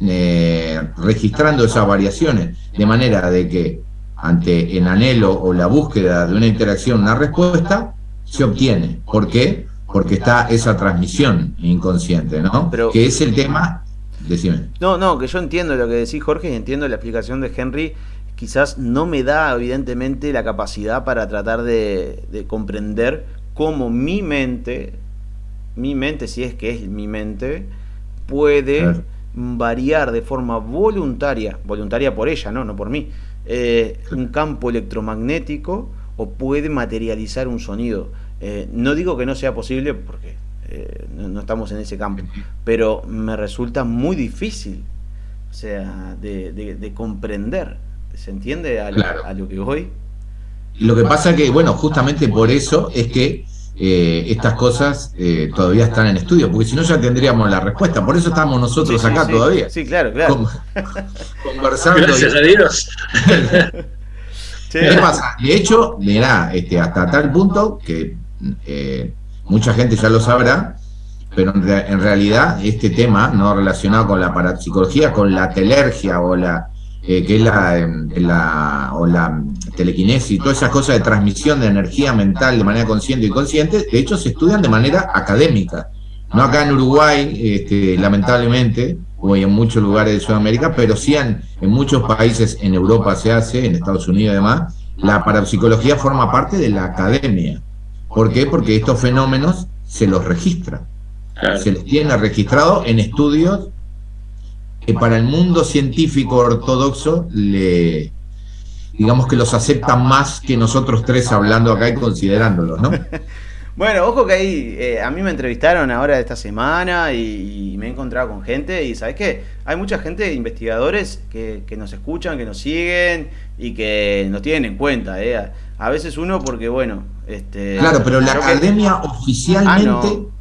eh, registrando esas variaciones, de manera de que ante el anhelo o la búsqueda de una interacción, una respuesta, se obtiene. ¿Por qué? porque está esa transmisión inconsciente, ¿no? Pero, que es el tema, decime.
No, no, que yo entiendo lo que decís Jorge y entiendo la explicación de Henry, quizás no me da evidentemente la capacidad para tratar de, comprender cómo mi mente, mi mente, si es que es mi mente, puede variar de forma voluntaria, voluntaria por ella, no, no por mí, eh, un campo electromagnético o puede materializar un sonido. Eh, no digo que no sea posible porque eh, no, estamos en ese campo, pero me resulta muy difícil, o sea, de, comprender. ¿Se entiende a, lo que voy?
Lo que pasa que, bueno, justamente por eso es que eh, estas cosas todavía están en estudio, porque si no ya tendríamos la respuesta. Por eso estamos nosotros acá todavía.
Sí, claro, claro.
conversando. Gracias a Dios.
¿Qué pasa? De hecho, mirá, este, hasta tal punto que eh, mucha gente ya lo sabrá, pero en, realidad este tema no relacionado con la parapsicología, con la telergia o la eh, que es em, la, o la telequinesis, todas esas cosas de transmisión de energía mental de manera consciente y inconsciente, de hecho se estudian de manera académica. No acá en Uruguay, este, lamentablemente, o en muchos lugares de Sudamérica, pero sí en, en muchos países en Europa se hace, en Estados Unidos además, la parapsicología forma parte de la academia. ¿Por qué? Porque estos fenómenos se los registra. Se les tiene registrado en estudios que para el mundo científico ortodoxo le digamos que los aceptan más que nosotros tres hablando acá y considerándolos, ¿no?
Bueno, ojo que ahí, eh, a mí me entrevistaron ahora esta semana y, me he encontrado con gente y ¿sabes qué? Hay mucha gente, investigadores, que, que nos escuchan, que nos siguen y que nos tienen en cuenta. ¿eh? A veces uno porque, bueno... Este,
claro, pero la academia oficialmente... Ah,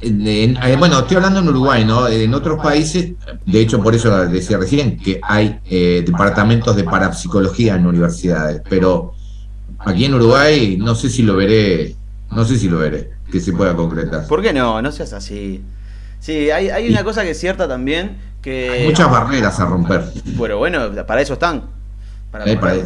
eh, bueno, estoy hablando en Uruguay, ¿no? En otros países, de hecho, por eso decía recién, que hay eh, departamentos de parapsicología en universidades, pero aquí en Uruguay no sé si lo veré, no sé si lo veré, que se pueda concretar.
¿Por qué no? No seas así. Sí, hay, hay una cosa que es cierta también, que...
Hay muchas barreras a romper.
Bueno, bueno, para eso están.
Para, para,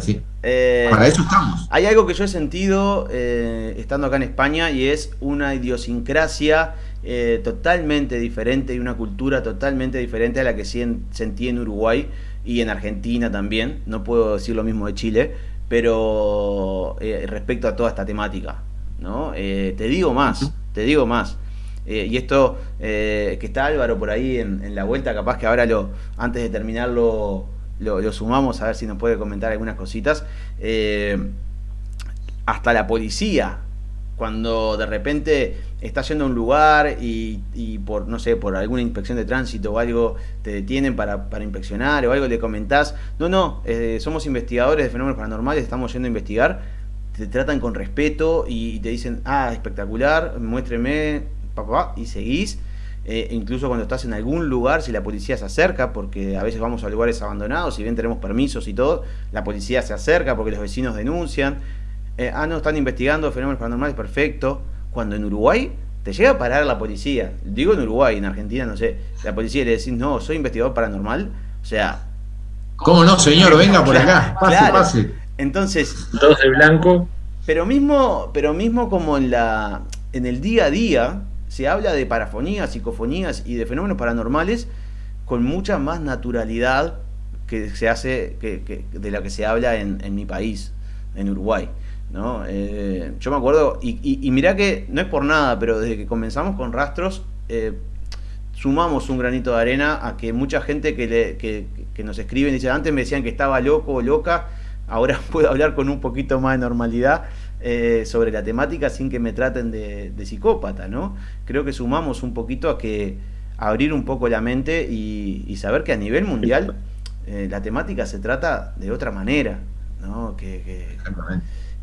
eh, para, eso estamos.
Hay algo que yo he sentido estando acá en España y es una idiosincrasia eh, totalmente diferente y una cultura totalmente diferente a la que sentí en Uruguay y en Argentina también. No puedo decir lo mismo de Chile, pero eh, respecto a toda esta temática. ¿no? Eh, te digo más, te digo más. y esto que está Álvaro por ahí en, la vuelta, capaz que ahora lo antes de terminarlo lo, lo, sumamos a ver si nos puede comentar algunas cositas. hasta la policía, cuando de repente estás yendo a un lugar y, por, no sé, por alguna inspección de tránsito o algo te detienen para, para inspeccionar o algo le comentás, no, no, eh, somos investigadores de fenómenos paranormales, estamos yendo a investigar, te tratan con respeto y, te dicen, ah, espectacular, muéstreme, papá, y seguís. Eh, incluso cuando estás en algún lugar, si la policía se acerca, porque a veces vamos a lugares abandonados, si bien tenemos permisos y todo, la policía se acerca porque los vecinos denuncian. Eh, ah, no, están investigando fenómenos paranormales, perfecto cuando en Uruguay te llega a parar la policía, digo en Uruguay, en Argentina, no sé, la policía le decís, no, soy investigador paranormal, o sea...
¿Cómo no, señor? Venga por acá, pase, pase.
Entonces...
Dos de blanco.
Pero mismo, pero mismo como en, la, en el día a día se habla de parafonías, psicofonías y de fenómenos paranormales con mucha más naturalidad que se hace, que, de la que se habla en, en mi país, en Uruguay. ¿No? Eh, yo me acuerdo, y, y, mirá que no es por nada, pero desde que comenzamos con rastros, eh, sumamos un granito de arena a que mucha gente que, le, que, nos escribe dice, antes me decían que estaba loco o loca, ahora puedo hablar con un poquito más de normalidad eh, sobre la temática sin que me traten de, psicópata, ¿no? Creo que sumamos un poquito a que abrir un poco la mente y, saber que a nivel mundial la temática se trata de otra manera, ¿no? Que, que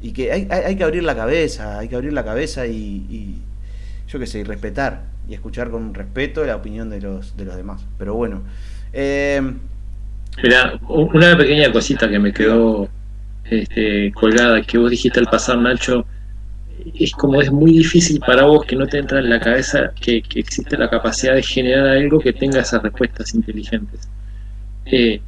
y que hay, hay, que abrir la cabeza, hay que abrir la cabeza y, yo qué sé, y respetar y escuchar con respeto la opinión de los, de los demás. Pero bueno. Eh,
Mira, una pequeña cosita que me quedó este, colgada, que vos dijiste al pasar, Nacho, es como es muy difícil para vos que no te entra en la cabeza que, existe la capacidad de generar algo que tenga esas respuestas inteligentes. Eh,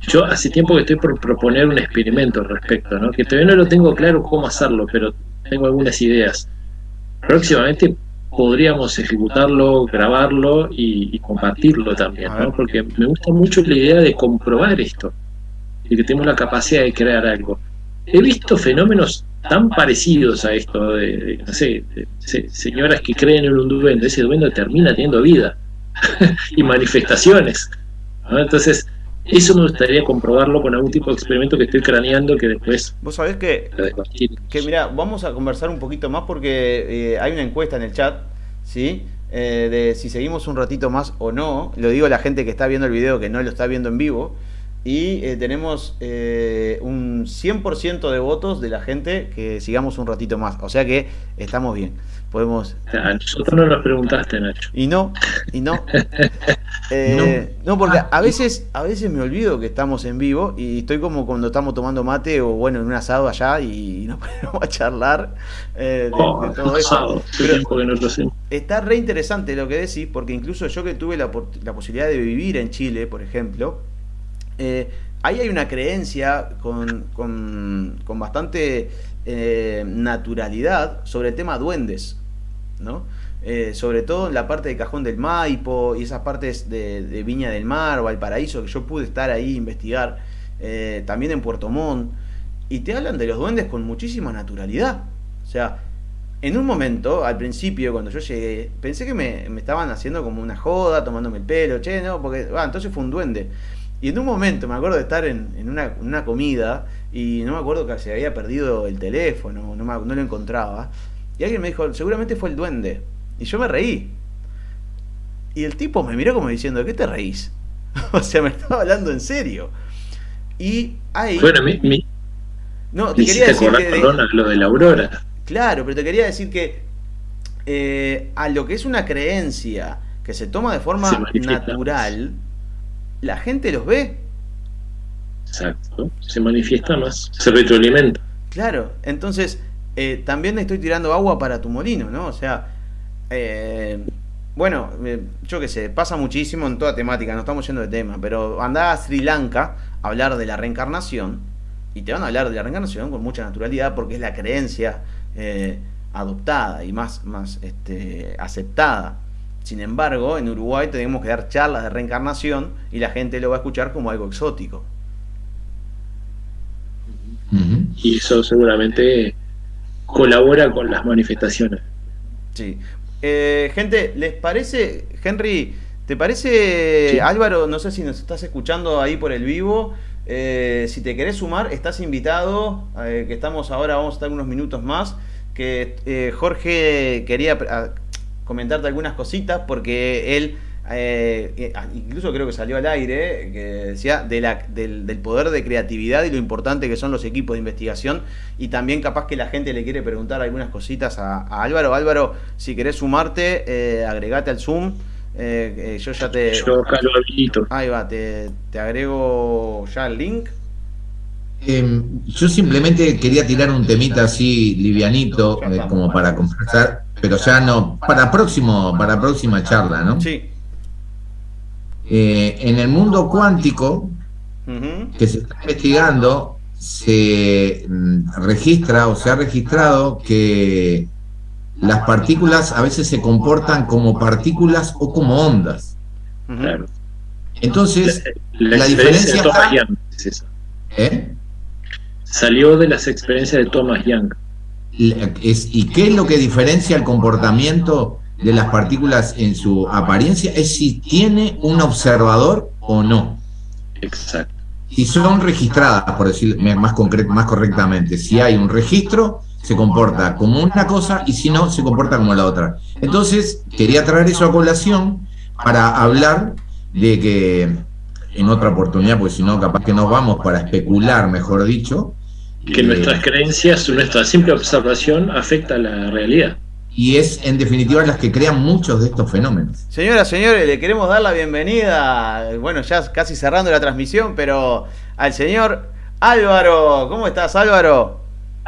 yo hace tiempo que estoy por proponer un experimento al respecto, ¿no? que todavía no lo tengo claro cómo hacerlo, pero tengo algunas ideas. Próximamente podríamos ejecutarlo, grabarlo y, compartirlo también, ¿no? porque me gusta mucho la idea de comprobar esto, y que tenemos la capacidad de crear algo. He visto fenómenos tan parecidos a esto, de, no sé, señoras que creen en un duende, ese duende termina teniendo vida y manifestaciones. Entonces, eso me gustaría comprobarlo con algún tipo de experimento que estoy craneando que después...
Vos sabés que, que mira, vamos a conversar un poquito más porque eh, hay una encuesta en el chat, ¿sí? Eh, de si seguimos un ratito más o no. Lo digo a la gente que está viendo el video que no lo está viendo en vivo. Y eh, tenemos un 100% de votos de la gente que sigamos un ratito más. O sea que estamos bien podemos...
A nosotros no nos preguntaste, Nacho.
Y no, y no. Eh, no. porque a veces, a veces me olvido que estamos en vivo y estoy como cuando estamos tomando mate o bueno, en un asado allá y nos ponemos a charlar eh, de, oh, todo eso. está re interesante lo que decís, porque incluso yo que tuve la, posibilidad de vivir en Chile, por ejemplo, eh, ahí hay una creencia con, con, bastante naturalidad sobre el tema duendes. ¿no? Eh, sobre todo en la parte de Cajón del Maipo y esas partes de, Viña del Mar o Valparaíso, que yo pude estar ahí investigar, eh, también en Puerto Montt, y te hablan de los duendes con muchísima naturalidad. O sea, en un momento, al principio, cuando yo llegué, pensé que me, estaban haciendo como una joda, tomándome el pelo, che, no, porque, entonces fue un duende. Y en un momento me acuerdo de estar en, una, comida y no me acuerdo que se había perdido el teléfono, no, no lo encontraba. Y alguien me dijo, seguramente fue el duende. Y yo me reí. Y el tipo me miró como diciendo, ¿de qué te reís? o sea, me estaba hablando en serio. Y ahí...
Bueno, mi,
no, te quería decir
que lo de la aurora.
Claro, pero te quería decir que eh, a lo que es una creencia que se toma de forma natural, la gente los ve.
Exacto, se manifiesta más, se retroalimenta.
Claro, entonces eh, también estoy tirando agua para tu molino, ¿no? O sea, eh, bueno, eh, yo qué sé, pasa muchísimo en toda temática, no estamos yendo de tema, pero anda a Sri Lanka a hablar de la reencarnación y te van a hablar de la reencarnación con mucha naturalidad porque es la creencia adoptada y más, más este, aceptada. Sin embargo, en Uruguay tenemos que dar charlas de reencarnación y la gente lo va a escuchar como algo exótico.
Y eso seguramente colabora con las manifestaciones.
Sí. Eh, gente, ¿les parece, Henry, ¿te parece, Álvaro, no sé si nos estás escuchando ahí por el vivo? Eh, si te querés sumar, estás invitado, eh, que estamos ahora, vamos a estar unos minutos más, que Jorge quería comentarte algunas cositas porque él eh, ah, incluso creo que salió al aire, que decía de la, del, poder de creatividad y lo importante que son los equipos de investigación y también capaz que la gente le quiere preguntar algunas cositas a, Álvaro. Álvaro, si querés sumarte, eh, agregate al Zoom. Eh, eh, yo ya te...
Yo
Ahí va, te, te agrego ya el link.
Em, yo simplemente quería tirar un temita así livianito, como para conversar, pero ya no, para próximo, para próxima charla, ¿no?
Sí.
Eh, en el mundo cuántico, que se está investigando, se mm, registra o se ha registrado que las partículas a veces se comportan como partículas o como ondas. Entonces, la, diferencia
¿Eh? Salió de las experiencias de Thomas Young.
¿Y qué es lo que diferencia el comportamiento de las partículas en su apariencia es si tiene un observador o no.
Exacto.
Si son registradas, por decir más, más correctamente, si hay un registro, se comporta como una cosa y si no, se comporta como la otra. Entonces, quería traer eso a colación para hablar de que en otra oportunidad, pues si no, capaz que nos vamos para especular, mejor dicho.
Que nuestras creencias, nuestra simple observación afecta a la realidad
y es en definitiva las que crean muchos de estos fenómenos.
Señoras, señores, le queremos dar la bienvenida, bueno, ya casi cerrando la transmisión, pero al señor Álvaro. ¿Cómo estás, Álvaro?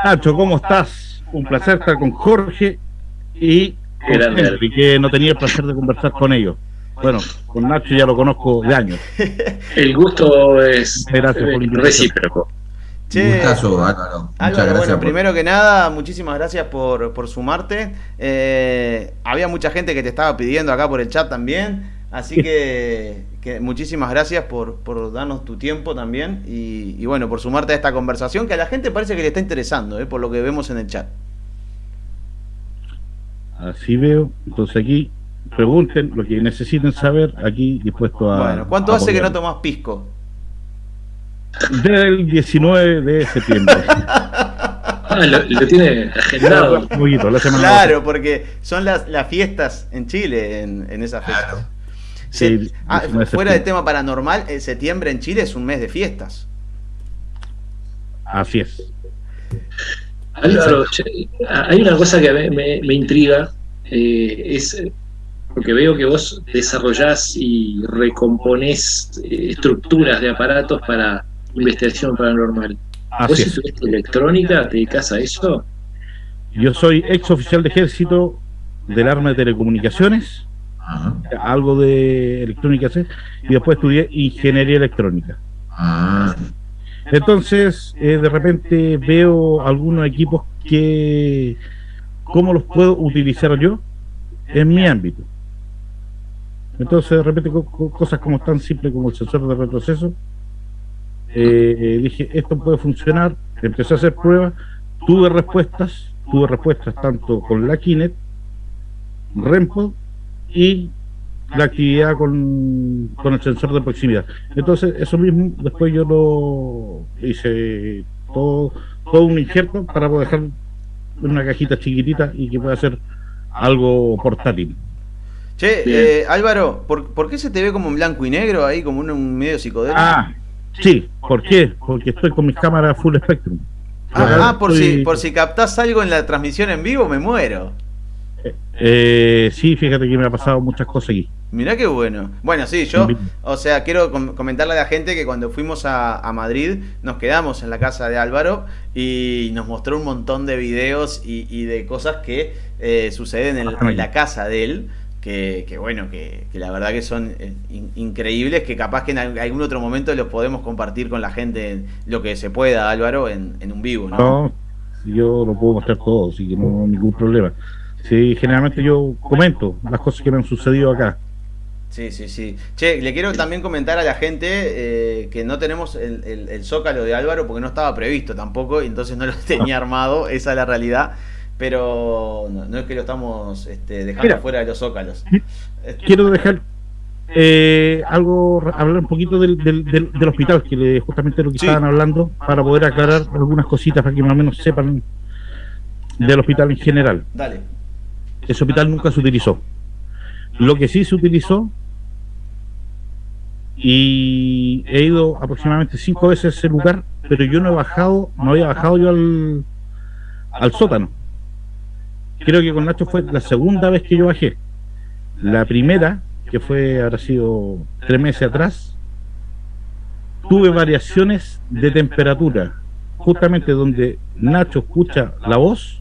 Nacho, ¿cómo estás? Un placer estar con Jorge y con que no tenía el placer de conversar con ellos. Bueno, con Nacho ya lo conozco de años.
El gusto es recíproco.
Che, Álvaro. Muchas gracias. Bueno, primero que nada, muchísimas gracias por, sumarte. Eh, había mucha gente que te estaba pidiendo acá por el chat también. Así que, muchísimas gracias por, darnos tu tiempo también y, bueno, por sumarte a esta conversación que a la gente parece que le está interesando, eh, por lo que vemos en el chat.
Así veo. Entonces aquí pregunten lo que necesiten saber, aquí dispuesto a... Bueno,
¿cuánto hace que no tomas pisco?
Del 19 de septiembre.
Ah, lo, tiene agendado.
claro, porque son las, las fiestas en Chile en, en esa fecha. Ah, fuera de tema paranormal, el septiembre en Chile es un mes de fiestas.
Así es.
hay una cosa que me, me, intriga, eh, es porque veo que vos desarrollás y recomponés eh, estructuras de aparatos para investigación paranormal. ¿Vos estudiaste electrónica? ¿Te dedicas a eso?
Yo soy ex oficial de ejército del arma de telecomunicaciones, algo de electrónica y después estudié ingeniería electrónica. Ah. Entonces, eh, de repente veo algunos equipos que, ¿cómo los puedo utilizar yo en mi ámbito? Entonces, de repente, cosas como tan simples como el sensor de retroceso, eh, dije, esto puede funcionar, empecé a hacer pruebas, tuve respuestas, tuve respuestas tanto con la Kinet, REMPO y la actividad con, con el sensor de proximidad. Entonces, eso mismo, después yo lo hice todo, todo un injerto para poder dejar una cajita chiquitita y que pueda ser algo portátil.
Che, eh, Álvaro, ¿por, ¿por, qué se te ve como en blanco y negro ahí, como un, un medio psicodélico?
Ah, Sí, ¿por qué? Porque estoy con mis cámaras full spectrum.
Ah, por, si, por si captás algo en la transmisión en vivo, me muero.
Eh, sí, fíjate que me ha pasado muchas cosas aquí.
Mirá qué bueno. Bueno, sí, yo, o sea, quiero comentarle a la gente que cuando fuimos a, Madrid nos quedamos en la casa de Álvaro y nos mostró un montón de videos y, de cosas que eh, suceden en, la casa de él. Que, bueno, que, la verdad que son eh, increíbles, que capaz que en algún otro momento los podemos compartir con la gente lo que se pueda, Álvaro, en, un vivo, ¿no? No,
yo lo puedo mostrar todo, así que no ningún problema. Sí, generalmente yo comento las cosas que me han sucedido acá.
Sí, sí, sí. Che, le quiero también comentar a la gente eh, que no tenemos el, zócalo de Álvaro porque no estaba previsto tampoco, y entonces no lo tenía armado, esa es la realidad. Pero no, es que lo estamos este, dejando fuera de los zócalos.
Quiero dejar eh, algo, hablar un poquito del, del, hospital, que justamente lo que estaban hablando, para poder aclarar algunas cositas para que más o menos sepan del hospital en general.
Dale.
Ese hospital nunca se utilizó. Lo que sí se utilizó, y he ido aproximadamente cinco veces a ese lugar, pero yo no he bajado, no había bajado yo al, al sótano. Creo que con Nacho fue la segunda vez que yo bajé. La primera, que fue, habrá sido tres meses atrás, tuve variaciones de temperatura, justamente donde Nacho escucha la voz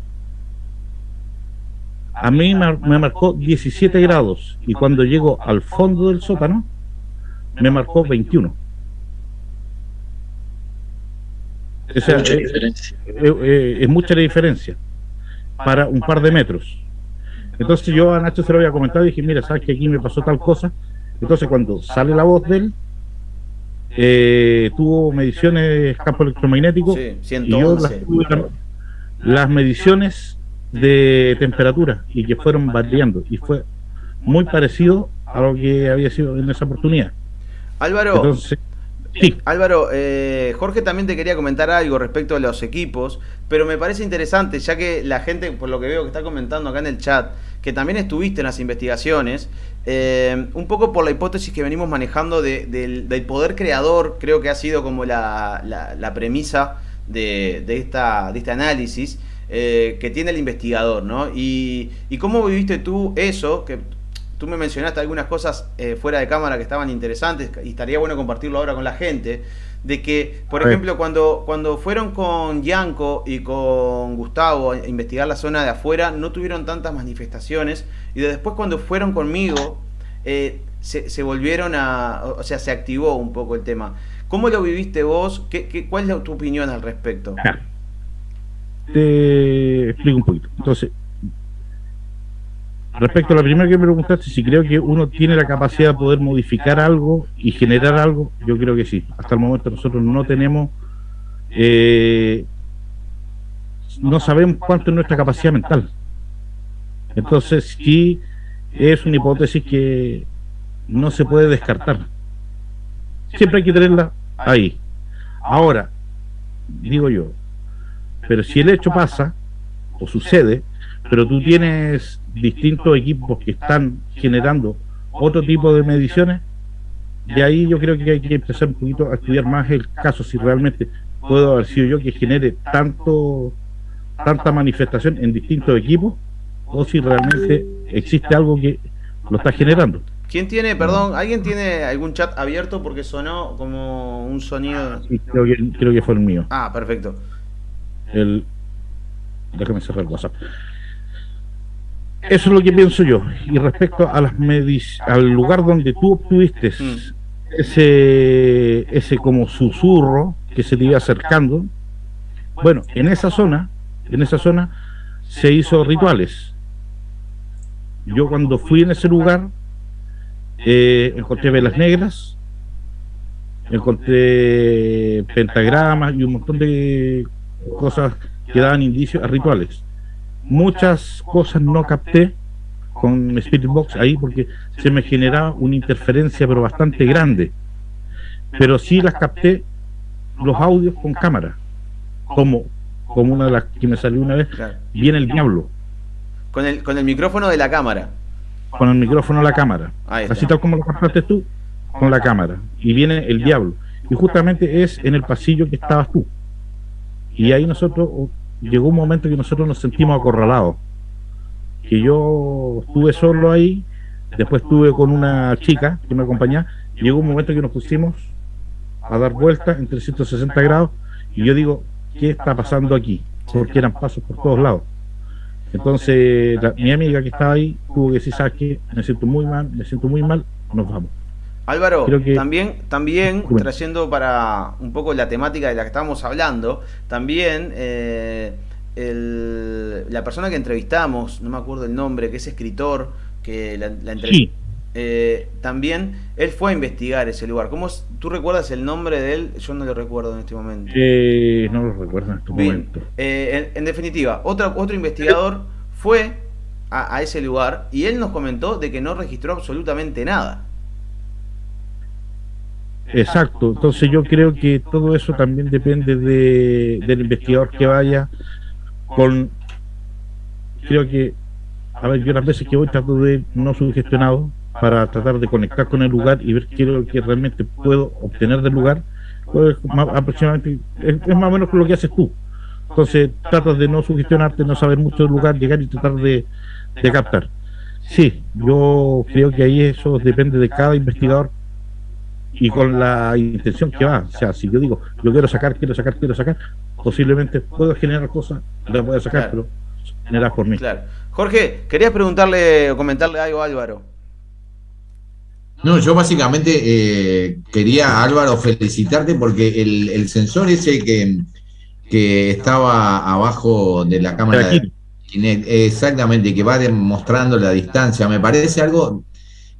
a mí me, marcó 17 grados y cuando llego al fondo del sótano me marcó 21. es, mucha eh, eh, eh, es, mucha la diferencia para un par de metros. Entonces yo a Nacho se lo había comentado y dije, mira, sabes que aquí me pasó tal cosa. Entonces cuando sale la voz de él, tuvo mediciones de campo electromagnético y yo las mediciones de temperatura y que fueron variando y fue muy parecido a lo que había sido en esa oportunidad.
Álvaro, Álvaro, eh, Jorge también te quería comentar algo respecto a los equipos, pero me parece interesante, ya que la gente, por lo que veo que está comentando acá en el chat, que también estuviste en las investigaciones, eh, un poco por la hipótesis que venimos manejando del, poder creador, creo que ha sido como la, premisa de, de, esta, de este análisis. Eh, que tiene el investigador, ¿no? Y, cómo viviste tú eso, que tú me mencionaste algunas cosas eh, fuera de cámara que estaban interesantes y estaría bueno compartirlo ahora con la gente, de que, por ejemplo, cuando, cuando fueron con Yanko y con Gustavo a investigar la zona de afuera, no tuvieron tantas manifestaciones y después cuando fueron conmigo, eh, se, volvieron a, o sea, se activó un poco el tema. ¿Cómo lo viviste vos? ¿Qué, qué, cuál es tu opinión al respecto?
te explico un poquito. Entonces, respecto a la primera que me preguntaste, si creo que uno tiene la capacidad de poder modificar algo y generar algo, yo creo que sí. Hasta el momento nosotros no tenemos, eh, no sabemos cuánto es nuestra capacidad mental. Entonces, sí es una hipótesis que no se puede descartar. Siempre hay que tenerla ahí. Ahora, digo yo, pero si el hecho pasa, o sucede, pero tú tienes distintos equipos que están generando otro tipo de mediciones, de ahí yo creo que hay que empezar un poquito a estudiar más el caso, si realmente puedo haber sido yo que genere tanto tanta manifestación en distintos equipos, o si realmente existe algo que lo está generando.
¿Quién tiene, perdón, alguien tiene algún chat abierto porque sonó como un sonido?
Sí, creo que, creo que fue el mío.
Ah, perfecto
el déjame cerrar el WhatsApp eso es lo que pienso yo y respecto a las al lugar donde tú obtuviste mm. ese ese como susurro que se te iba acercando bueno en esa zona en esa zona se hizo rituales yo cuando fui en ese lugar eh, encontré velas negras encontré pentagramas y un montón de cosas que daban indicios a rituales. Muchas cosas no capté con Spirit Box ahí porque se me generaba una interferencia pero bastante grande. Pero sí las capté los audios con cámara, como, como una de las que me salió una vez, viene el diablo.
Con el, con el micrófono de la cámara.
Con el micrófono de la cámara. Así tal como lo captaste tú, con la cámara. Y viene el diablo. Y justamente es en el pasillo que estabas tú. Y ahí nosotros, llegó un momento que nosotros nos sentimos acorralados. que yo estuve solo ahí, después estuve con una chica que me acompañaba, llegó un momento que nos pusimos a dar vueltas en 360 grados, y yo digo, ¿qué está pasando aquí? Porque eran pasos por todos lados. Entonces, mi amiga que estaba ahí tuvo que decir, ¿sabes qué? Me siento muy mal, me siento muy mal, nos vamos.
Álvaro, también, también trayendo para un poco la temática de la que estábamos hablando, también eh, la persona que entrevistamos, no me acuerdo el nombre, que es escritor, que la, la eh, también él fue a investigar ese lugar. ¿Cómo tú recuerdas el nombre de él? Yo no lo recuerdo en este momento.
Eh, no lo recuerdo en este momento.
En, definitiva, otro, otro investigador fue a ese lugar y él nos comentó de que no registró absolutamente nada.
Exacto, entonces yo creo que todo eso también depende de, del investigador que vaya con, creo que, a ver, yo las veces que voy trato de no sugestionado para tratar de conectar con el lugar y ver qué es lo que realmente puedo obtener del lugar, pues aproximadamente, es, más o menos lo que haces tú. Entonces tratas de no sugestionarte, no saber mucho del lugar, llegar y tratar de, de captar. Sí, yo creo que ahí eso depende de cada investigador y con la intención que va. O sea, si yo digo, yo quiero sacar, quiero sacar, quiero sacar, posiblemente puedo generar cosas, las voy a sacar, pero generar por mí.
Claro. Jorge, querías preguntarle o comentarle algo a Álvaro.
No, yo básicamente eh, quería, Álvaro, felicitarte porque el, sensor ese que, que estaba abajo de la cámara, exactamente, que va demostrando la distancia, me parece algo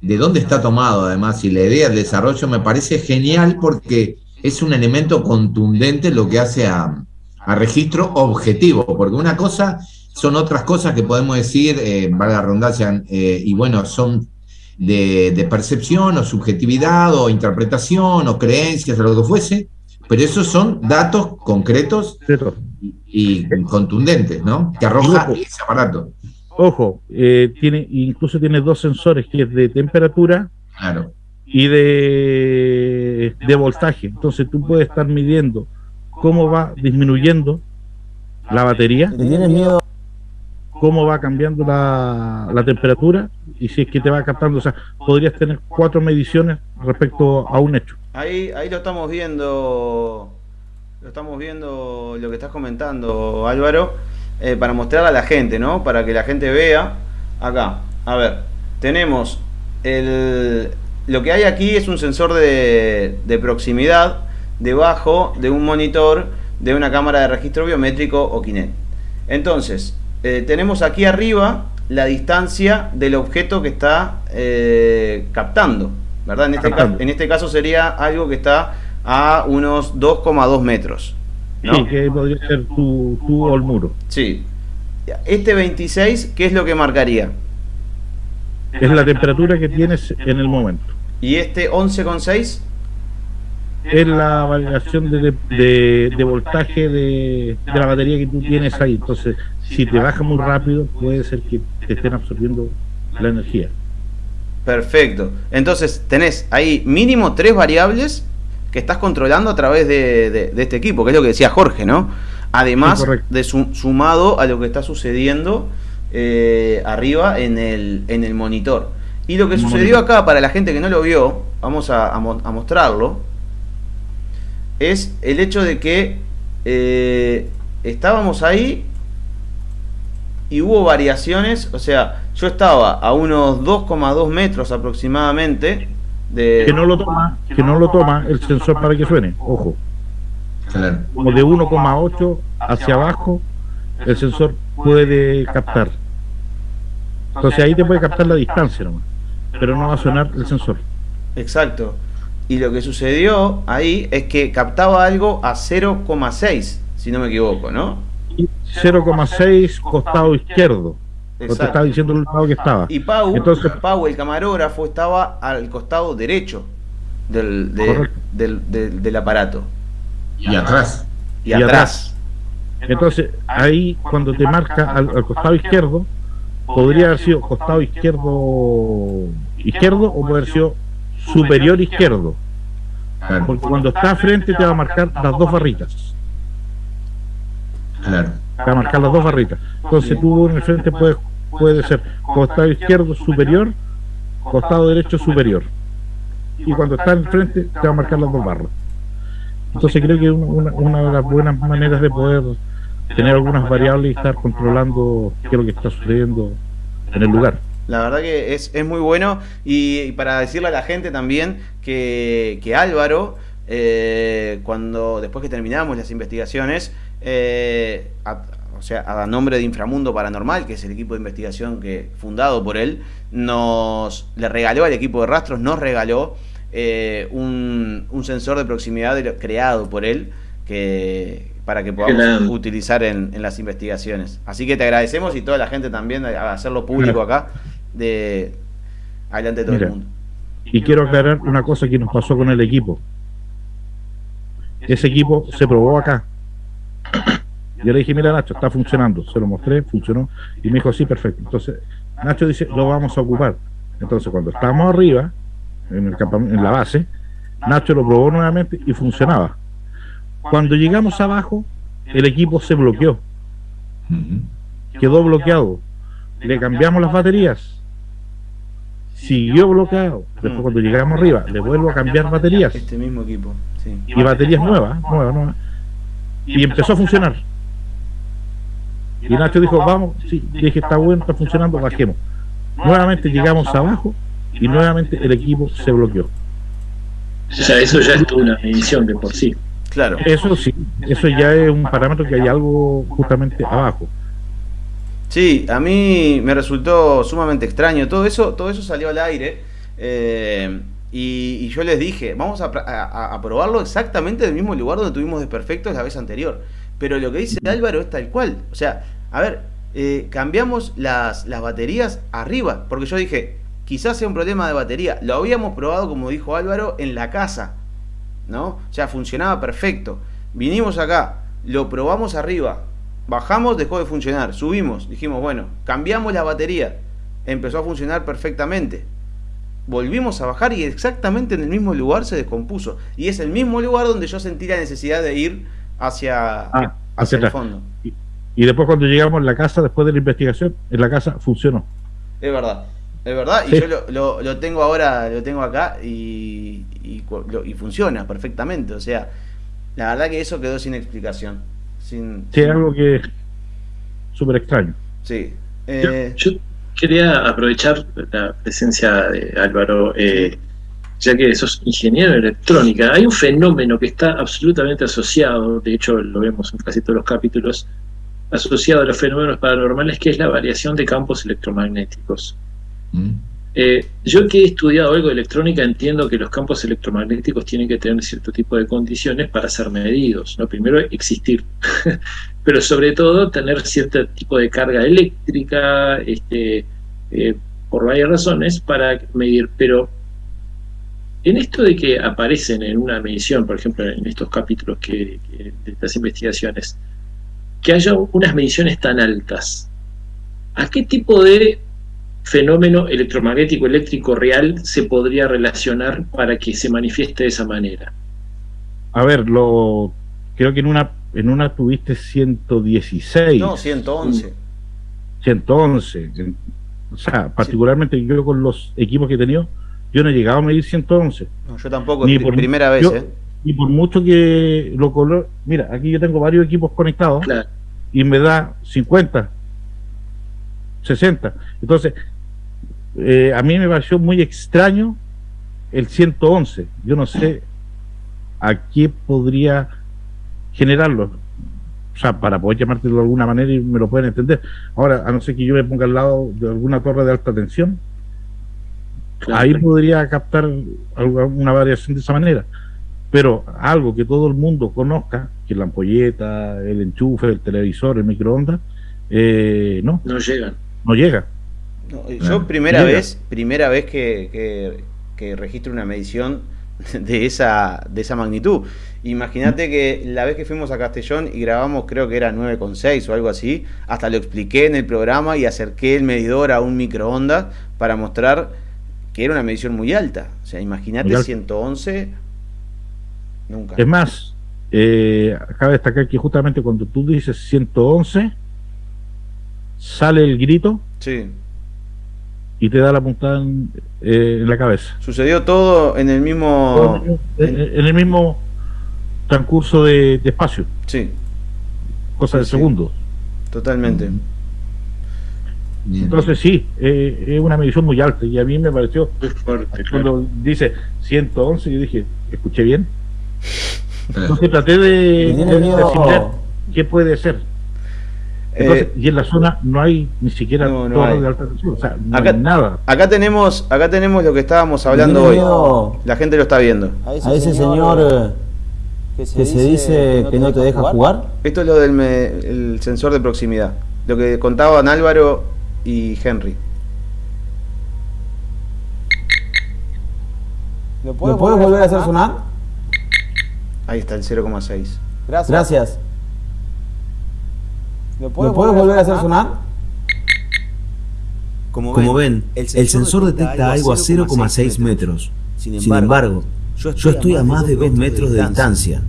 de dónde está tomado además y la idea del desarrollo me parece genial porque es un elemento contundente lo que hace a, registro objetivo, porque una cosa son otras cosas que podemos decir, eh, valga la redundancia, eh, y bueno, son de, percepción o subjetividad o interpretación o creencias o lo que fuese, pero esos son datos concretos y, contundentes, ¿no? Que arroja ese aparato.
Ojo, eh, tiene, incluso tiene dos sensores, que es de temperatura y de, de voltaje. Entonces tú puedes estar midiendo cómo va disminuyendo la batería. ¿Tienes miedo? cómo va cambiando la, la, temperatura y si es que te va captando, o sea, podrías tener cuatro mediciones respecto a un hecho.
Ahí, ahí lo estamos viendo, lo estamos viendo lo que estás comentando, Álvaro. Eh, para mostrar a la gente, ¿no? Para que la gente vea. Acá, a ver, tenemos el, lo que hay aquí es un sensor de, proximidad debajo de un monitor de una cámara de registro biométrico o Kinect. Entonces, eh, tenemos aquí arriba la distancia del objeto que está eh, captando, ¿verdad? En este, en este caso sería algo que está a unos 2,2 metros.
Sí, que podría ser tu, tu o el muro.
Sí. Este 26, ¿qué es lo que marcaría?
Es la temperatura que tienes en el momento.
¿Y este 11,6?
Es la variación de, de, voltaje de, de, la batería que tú tienes ahí. Entonces, si te baja muy rápido, puede ser que te estén absorbiendo la energía.
Perfecto. Entonces, tenés ahí mínimo tres variables que estás controlando a través de, este equipo, que es lo que decía Jorge, ¿no? Además de sumado a lo que está sucediendo eh, arriba en el, en el monitor. Y lo que sucedió acá, para la gente que no lo vio, vamos a, mostrarlo, es el hecho de que eh, estábamos ahí y hubo variaciones, o sea, yo estaba a unos 2,2 metros aproximadamente
que no lo toma, que no lo toma el sensor para que suene, ojo. Como de 1,8 hacia abajo, el sensor puede captar. Entonces ahí te puede captar la distancia nomás, pero no va a sonar el sensor.
Exacto. Y lo que sucedió ahí es que captaba algo a 0,6, si no me equivoco, ¿no?
0,6 costado izquierdo te estaba diciendo el lado que estaba.
Y Pau, Entonces, Pau, el camarógrafo, estaba al costado derecho del, del, aparato.
Y atrás.
Y, atrás.
Entonces, ahí cuando te marca al, costado izquierdo, podría haber sido costado izquierdo izquierdo o puede haber sido superior izquierdo. Porque cuando está frente te va a marcar las dos barritas.
Claro.
Te va a marcar las dos barritas. Entonces tú en el frente puedes puede ser costado izquierdo superior, costado derecho superior. Y cuando está en frente te va a marcar las dos barras. Entonces creo que una, una de las buenas maneras de poder tener algunas variables y estar controlando qué es lo que está sucediendo en el lugar.
La verdad que es, es muy bueno y, para decirle a la gente también que, que Álvaro, eh, cuando después que terminamos las investigaciones, eh, o sea, a nombre de Inframundo Paranormal, que es el equipo de investigación que fundado por él, nos le regaló al equipo de rastros, nos regaló eh, un, un, sensor de proximidad creado por él, que, para que podamos utilizar en, las investigaciones. Así que te agradecemos y toda la gente también a hacerlo público acá, de adelante de todo el mundo.
Y quiero aclarar una cosa que nos pasó con el equipo. Ese equipo se probó acá. Yo le dije, mira Nacho, está funcionando. Se lo mostré, funcionó. Y me dijo, sí, perfecto. Entonces, Nacho dice, lo vamos a ocupar. Entonces, cuando estábamos arriba, en, el en la base, Nacho lo probó nuevamente y funcionaba. Cuando llegamos abajo, el equipo se bloqueó. Quedó bloqueado. Le cambiamos las baterías. Siguió bloqueado. Después cuando llegamos arriba, le vuelvo a cambiar baterías.
Este mismo equipo,
Y baterías nuevas, nuevas, nuevas. Y empezó a funcionar. Y Nacho dijo, vamos, sí, dije, está bueno, está funcionando, bajemos. Nuevamente llegamos abajo y nuevamente el equipo se bloqueó.
O sea, eso ya es una medición de por sí.
Claro. Eso sí, eso ya es un parámetro que hay algo justamente abajo.
Sí, a mí me resultó sumamente extraño. Todo eso, todo eso salió al aire. Eh, y, yo les dije, vamos a, probarlo exactamente en el mismo lugar donde tuvimos desperfectos la vez anterior. Pero lo que dice Álvaro es tal cual. O sea, a ver, eh, cambiamos las, las baterías arriba. Porque yo dije, quizás sea un problema de batería. Lo habíamos probado, como dijo Álvaro, en la casa. ¿no? O sea, funcionaba perfecto. Vinimos acá, lo probamos arriba, bajamos, dejó de funcionar, subimos, dijimos, bueno, cambiamos la batería, empezó a funcionar perfectamente. Volvimos a bajar y exactamente en el mismo lugar se descompuso. Y es el mismo lugar donde yo sentí la necesidad de ir hacia,
ah, hacia, el fondo. Y, y, después cuando llegamos a la casa, después de la investigación, en la casa funcionó.
Es verdad. Es verdad, y yo lo, lo, tengo ahora, lo tengo acá y, y, funciona perfectamente. O sea, la verdad que eso quedó sin explicación. Sin,
sí, algo que es súper extraño.
Sí.
Eh, yo, quería aprovechar la presencia de Álvaro, eh, ya que sos ingeniero de electrónica. Hay un fenómeno que está absolutamente asociado, de hecho lo vemos en casi todos los capítulos, asociado a los fenómenos paranormales, que es la variación de campos electromagnéticos. Mm. Eh, yo que he estudiado algo de electrónica entiendo que los campos electromagnéticos tienen que tener cierto tipo de condiciones para ser medidos. ¿no? Primero existir, pero sobre todo tener cierto tipo de carga eléctrica, este, eh, por varias razones, para medir. Pero en esto de que aparecen en una medición, por ejemplo, en estos capítulos que, de estas investigaciones, que haya unas mediciones tan altas, ¿a qué tipo de fenómeno electromagnético eléctrico real se podría relacionar para que se manifieste de esa manera?
A ver, lo creo que en una en una tuviste 116.
No, 111.
111. O sea, particularmente yo con los equipos que he tenido, yo no he llegado a medir 111.
No, yo tampoco, ni por, primera vez. ¿eh?
Y por mucho que lo color. Mira, aquí yo tengo varios equipos conectados y me da 50, 60. Entonces, eh, a mí me pareció muy extraño el 111. Yo no sé a qué podría generarlo. O sea, para poder llamártelo de alguna manera y me lo pueden entender. Ahora, a no ser que yo me ponga al lado de alguna torre de alta tensión, ahí podría captar una variación de esa manera. Pero algo que todo el mundo conozca, que la ampolleta, el enchufe, el televisor, el microondas, eh, no.
No llegan.
No llega
yo primera vez, primera vez que, registro una medición de esa, de esa magnitud. Imagínate que la vez que fuimos a Castellón y grabamos, creo que era 9,6 o algo así, hasta lo expliqué en el programa y acerqué el medidor a un microondas para mostrar que era una medición muy alta. O sea, imagínate 111,
nunca. Es más, eh, cabe destacar que justamente cuando tú dices 111, sale el grito
Sí.
Y te da la puntada en, eh, la cabeza.
Sucedió todo en el mismo...
En, el mismo transcurso de, espacio.
Sí.
Cosa de segundo
Totalmente.
Entonces sí, eh, es una medición muy alta y a mí me pareció, cuando dice 111, yo dije, ¿escuché bien? Entonces traté de, de, qué puede ser. Eh, y en la zona no hay ni siquiera no, de alta tensión, o sea, no
acá,
hay nada.
Acá tenemos, acá tenemos lo que estábamos hablando hoy. La gente lo está viendo.
A ese, señor, eh, que se, dice que no te deja jugar.
Esto es lo del el sensor de proximidad. Lo que contaban Álvaro y Henry.
¿Lo puedes, volver a hacer sonar?
Ahí está el 0,6.
Gracias. Gracias. ¿Lo puedes, volver a hacer sonar?
Como, ven, el sensor, detecta algo a 0,6 metros. Sin embargo, yo estoy a más de 2 metros de distancia.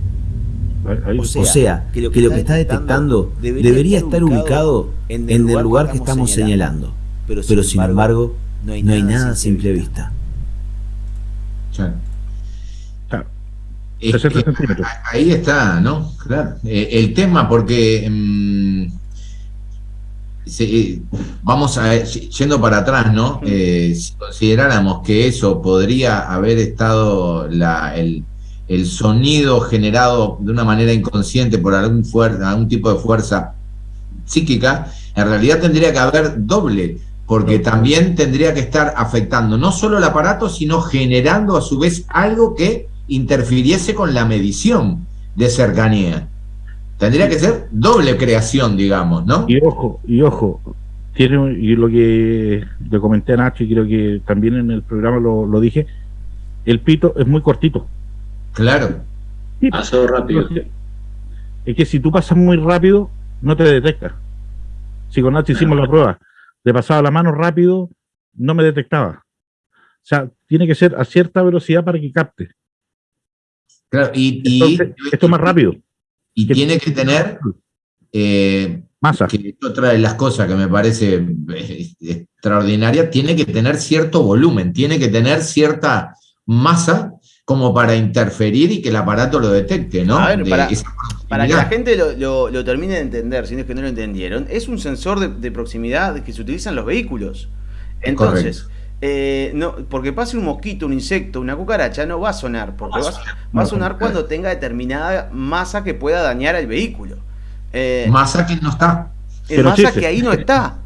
O sea, que lo que, está detectando debería estar ubicado en el lugar que estamos señalando. Pero sin embargo, no hay nada a simple vista.
ahí está, ¿no? Claro. Eh, el tema, porque mm, eh, vamos a yendo para atrás, ¿no? Eh, si consideráramos que eso podría haber estado la, el, el sonido generado de una manera inconsciente por algún, algún tipo de fuerza psíquica, en realidad tendría que haber doble, porque también tendría que estar afectando no solo el aparato, sino generando a su vez algo que interfiriese con la medición de cercanía. Tendría que ser doble creación, digamos, ¿no?
Y ojo, y ojo, tiene y lo que le comenté a Nacho y creo que también en el programa lo, lo dije, el pito es muy cortito.
Claro.
Pasó rápido.
Es que si tú pasas muy rápido, no te detecta. Si con Nacho hicimos la prueba, le pasaba la mano rápido, no me detectaba. O sea, tiene que ser a cierta velocidad para que capte.
Claro, y,
esto es más rápido.
Y tiene que tener eh,
masa.
Que otra de las cosas que me parece eh, extraordinaria, tiene que tener cierto volumen, tiene que tener cierta masa como para interferir y que el aparato lo detecte, ¿no?
para, que la gente lo, termine de entender, si no es que no lo entendieron, es un sensor de, proximidad que se utiliza en los vehículos. Entonces, eh, no, porque pase un mosquito, un insecto, una cucaracha, no va a sonar, porque va, a sonar cuando tenga determinada masa que pueda dañar al vehículo.
Eh, masa que no está.
El masa que ahí no está.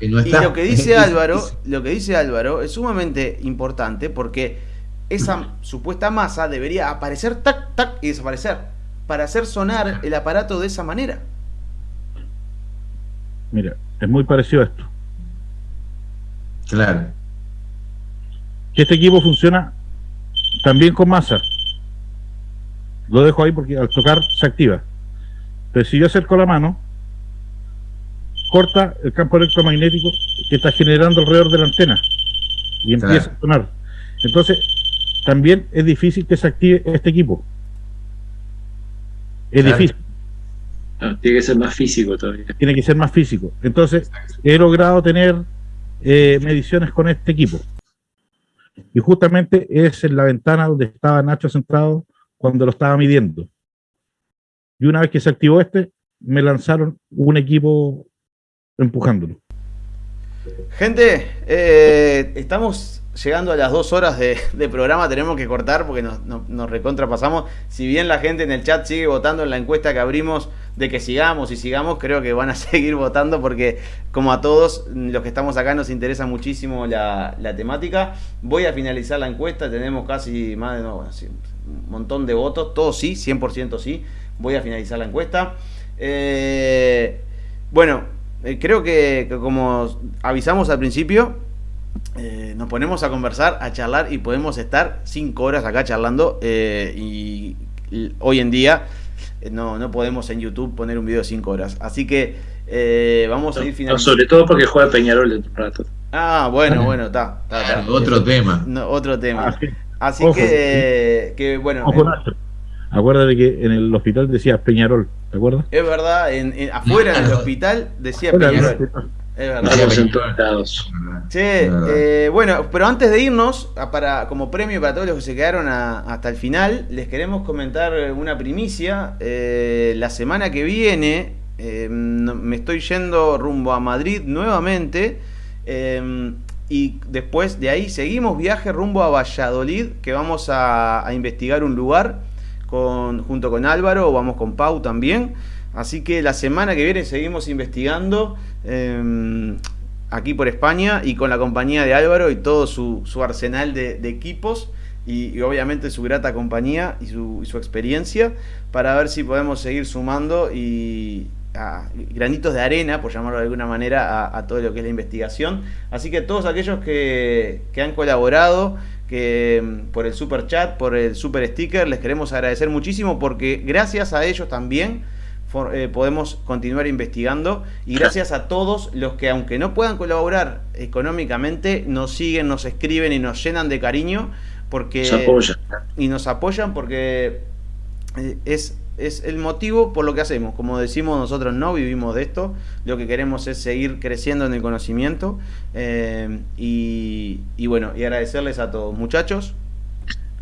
Y lo que dice Álvaro, lo que dice Álvaro es sumamente importante porque esa supuesta masa debería aparecer, tac, tac, y desaparecer, para hacer sonar el aparato de esa manera.
Mira, es muy parecido a esto.
Claro.
Que este equipo funciona también con masa. Lo dejo ahí porque al tocar se activa. Pero si yo acerco la mano, corta el campo electromagnético que está generando alrededor de la antena y empieza a sonar. Entonces, también es difícil que se active este equipo. Es difícil.
Tiene que ser más físico todavía.
Tiene que ser más físico. Entonces, he logrado tener eh, mediciones con este equipo. Y justamente es en la ventana donde estaba Nacho centrado cuando lo estaba midiendo. Y una vez que se activó este, me lanzaron un equipo empujándolo.
Gente, eh, estamos llegando a las dos horas de, programa, tenemos que cortar porque nos, recontrapasamos. Si bien la gente en el chat sigue votando en la encuesta que abrimos de que sigamos y sigamos, creo que van a seguir votando porque como a todos los que estamos acá nos interesa muchísimo la, temática. Voy a finalizar la encuesta, tenemos casi más de un montón de votos, todos sí, 100% sí. Voy a finalizar la encuesta. Eh, bueno, eh, creo que como avisamos al principio, eh, nos ponemos a conversar, a charlar y podemos estar cinco horas acá charlando eh, y, hoy en día eh, no, no podemos en YouTube poner un video de cinco horas. Así que vamos a ir
finalizando. sobre todo porque juega Peñarol de rato.
Ah, bueno, bueno, está.
otro tema.
otro tema. Así que, que, bueno.
Acuérdate que en el hospital decía Peñarol, ¿te acuerdas?
Es verdad, en, afuera del hospital decía Peñarol. Es verdad. en todos lados. Sí, eh, bueno, pero antes de irnos, para, como premio para todos los que se quedaron hasta el final, les queremos comentar una primicia. Eh, la semana que viene eh, me estoy yendo rumbo a Madrid nuevamente. y después de ahí seguimos viaje rumbo a Valladolid, que vamos a, investigar un lugar con, junto con Álvaro, vamos con Pau también. Así que la semana que viene seguimos investigando em, aquí por España y con la compañía de Álvaro y todo su, arsenal de, equipos y, obviamente su grata compañía y su, experiencia para ver si podemos seguir sumando y granitos de arena, por llamarlo de alguna manera, a, todo lo que es la investigación. Así que todos aquellos que, que han colaborado, que em, por el super chat, por el super sticker, les queremos agradecer muchísimo porque gracias a ellos también eh, podemos continuar investigando y gracias a todos los que aunque no puedan colaborar económicamente nos siguen, nos escriben y nos llenan de cariño porque y nos apoyan porque eh, es es el motivo por lo que hacemos. Como decimos, nosotros no vivimos de esto. Lo que queremos es seguir creciendo en el conocimiento. Eh, y, y, bueno, y agradecerles a todos. Muchachos.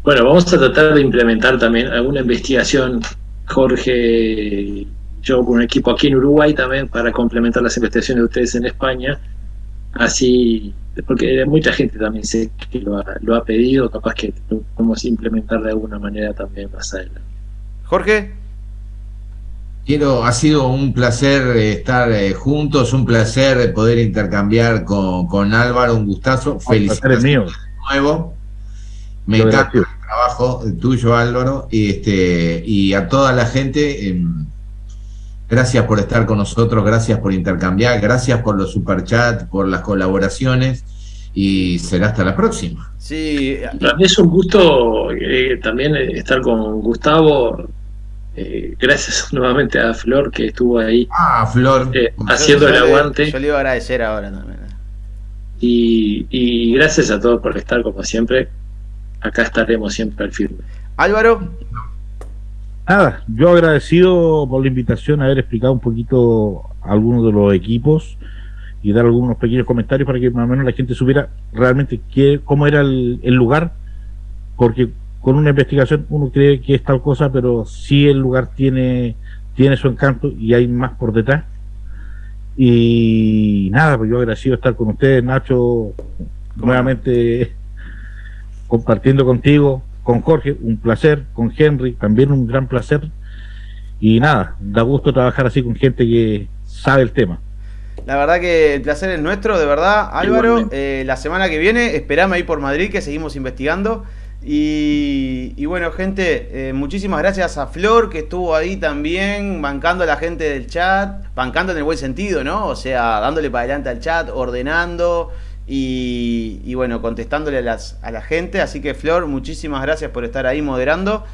Bueno, vamos a tratar de implementar también alguna investigación, Jorge yo con un equipo aquí en Uruguay también para complementar las investigaciones de ustedes en España. Así, porque mucha gente también sé que lo ha, pedido, capaz que lo podemos implementar de alguna manera también más adelante.
Jorge.
Quiero, ha sido un placer eh, estar eh, juntos, un placer poder intercambiar con, Álvaro, un gustazo. Felicidades de nuevo. Me encanta trabajo tuyo, Álvaro, y este y a toda la gente. Em, Gracias por estar con nosotros, gracias por intercambiar, gracias por los superchats, por las colaboraciones y será hasta la próxima.
Sí, para mí es un gusto eh, también estar con Gustavo. Eh, gracias nuevamente a Flor que estuvo ahí.
Ah, Flor.
Eh, haciendo el aguante.
yo le iba a agradecer ahora también.
Y, y gracias a todos por estar como siempre. Acá estaremos siempre al firme.
Álvaro.
Nada, yo agradecido por la invitación a haber explicado un poquito algunos de los equipos y dar algunos pequeños comentarios para que más o menos la gente supiera realmente qué, cómo era el, lugar, porque con una investigación uno cree que es tal cosa, pero sí el lugar tiene, tiene su encanto y hay más por detrás. Y nada, pues yo agradecido estar con ustedes, Nacho, nuevamente compartiendo contigo, con Jorge, un placer, con Henry, también un gran placer. Y nada, da gusto trabajar así con gente que sabe el tema.
La verdad que el placer es nuestro, de verdad. Álvaro, eh, la semana que viene, esperame ahí por Madrid, que seguimos investigando. Y, bueno, gente, eh, muchísimas gracias a Flor, que estuvo ahí también, bancando a la gente del chat, bancando en el buen sentido, ¿no? O sea, dándole para adelante al chat, ordenando. Y, bueno, contestándole a, las, a la gente. Así que Flor, muchísimas gracias por estar ahí moderando.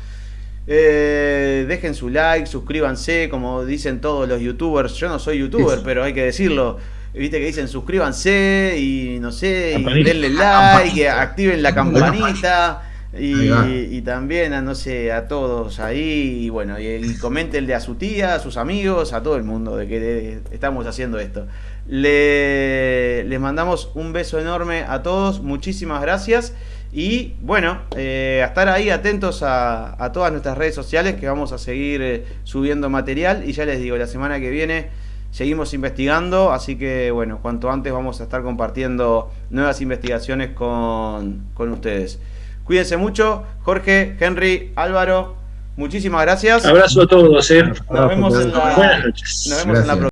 Eh, dejen su like, suscríbanse, como dicen todos los youtubers. Yo no soy youtuber, pero hay que decirlo. Viste que dicen suscríbanse y no sé, y denle like, activen la campanita. Y, también a no sé, a todos ahí, y bueno, y, comentenle a su tía, a sus amigos, a todo el mundo de que estamos haciendo esto. Le, les mandamos un beso enorme a todos, muchísimas gracias. Y bueno, eh, a estar ahí atentos a, todas nuestras redes sociales que vamos a seguir eh, subiendo material. Y ya les digo, la semana que viene seguimos investigando, así que bueno, cuanto antes vamos a estar compartiendo nuevas investigaciones con, con ustedes. Cuídense mucho, Jorge, Henry, Álvaro, muchísimas gracias.
Abrazo a todos. Eh.
Nos vemos en la, Buenas noches. Nos vemos en la próxima.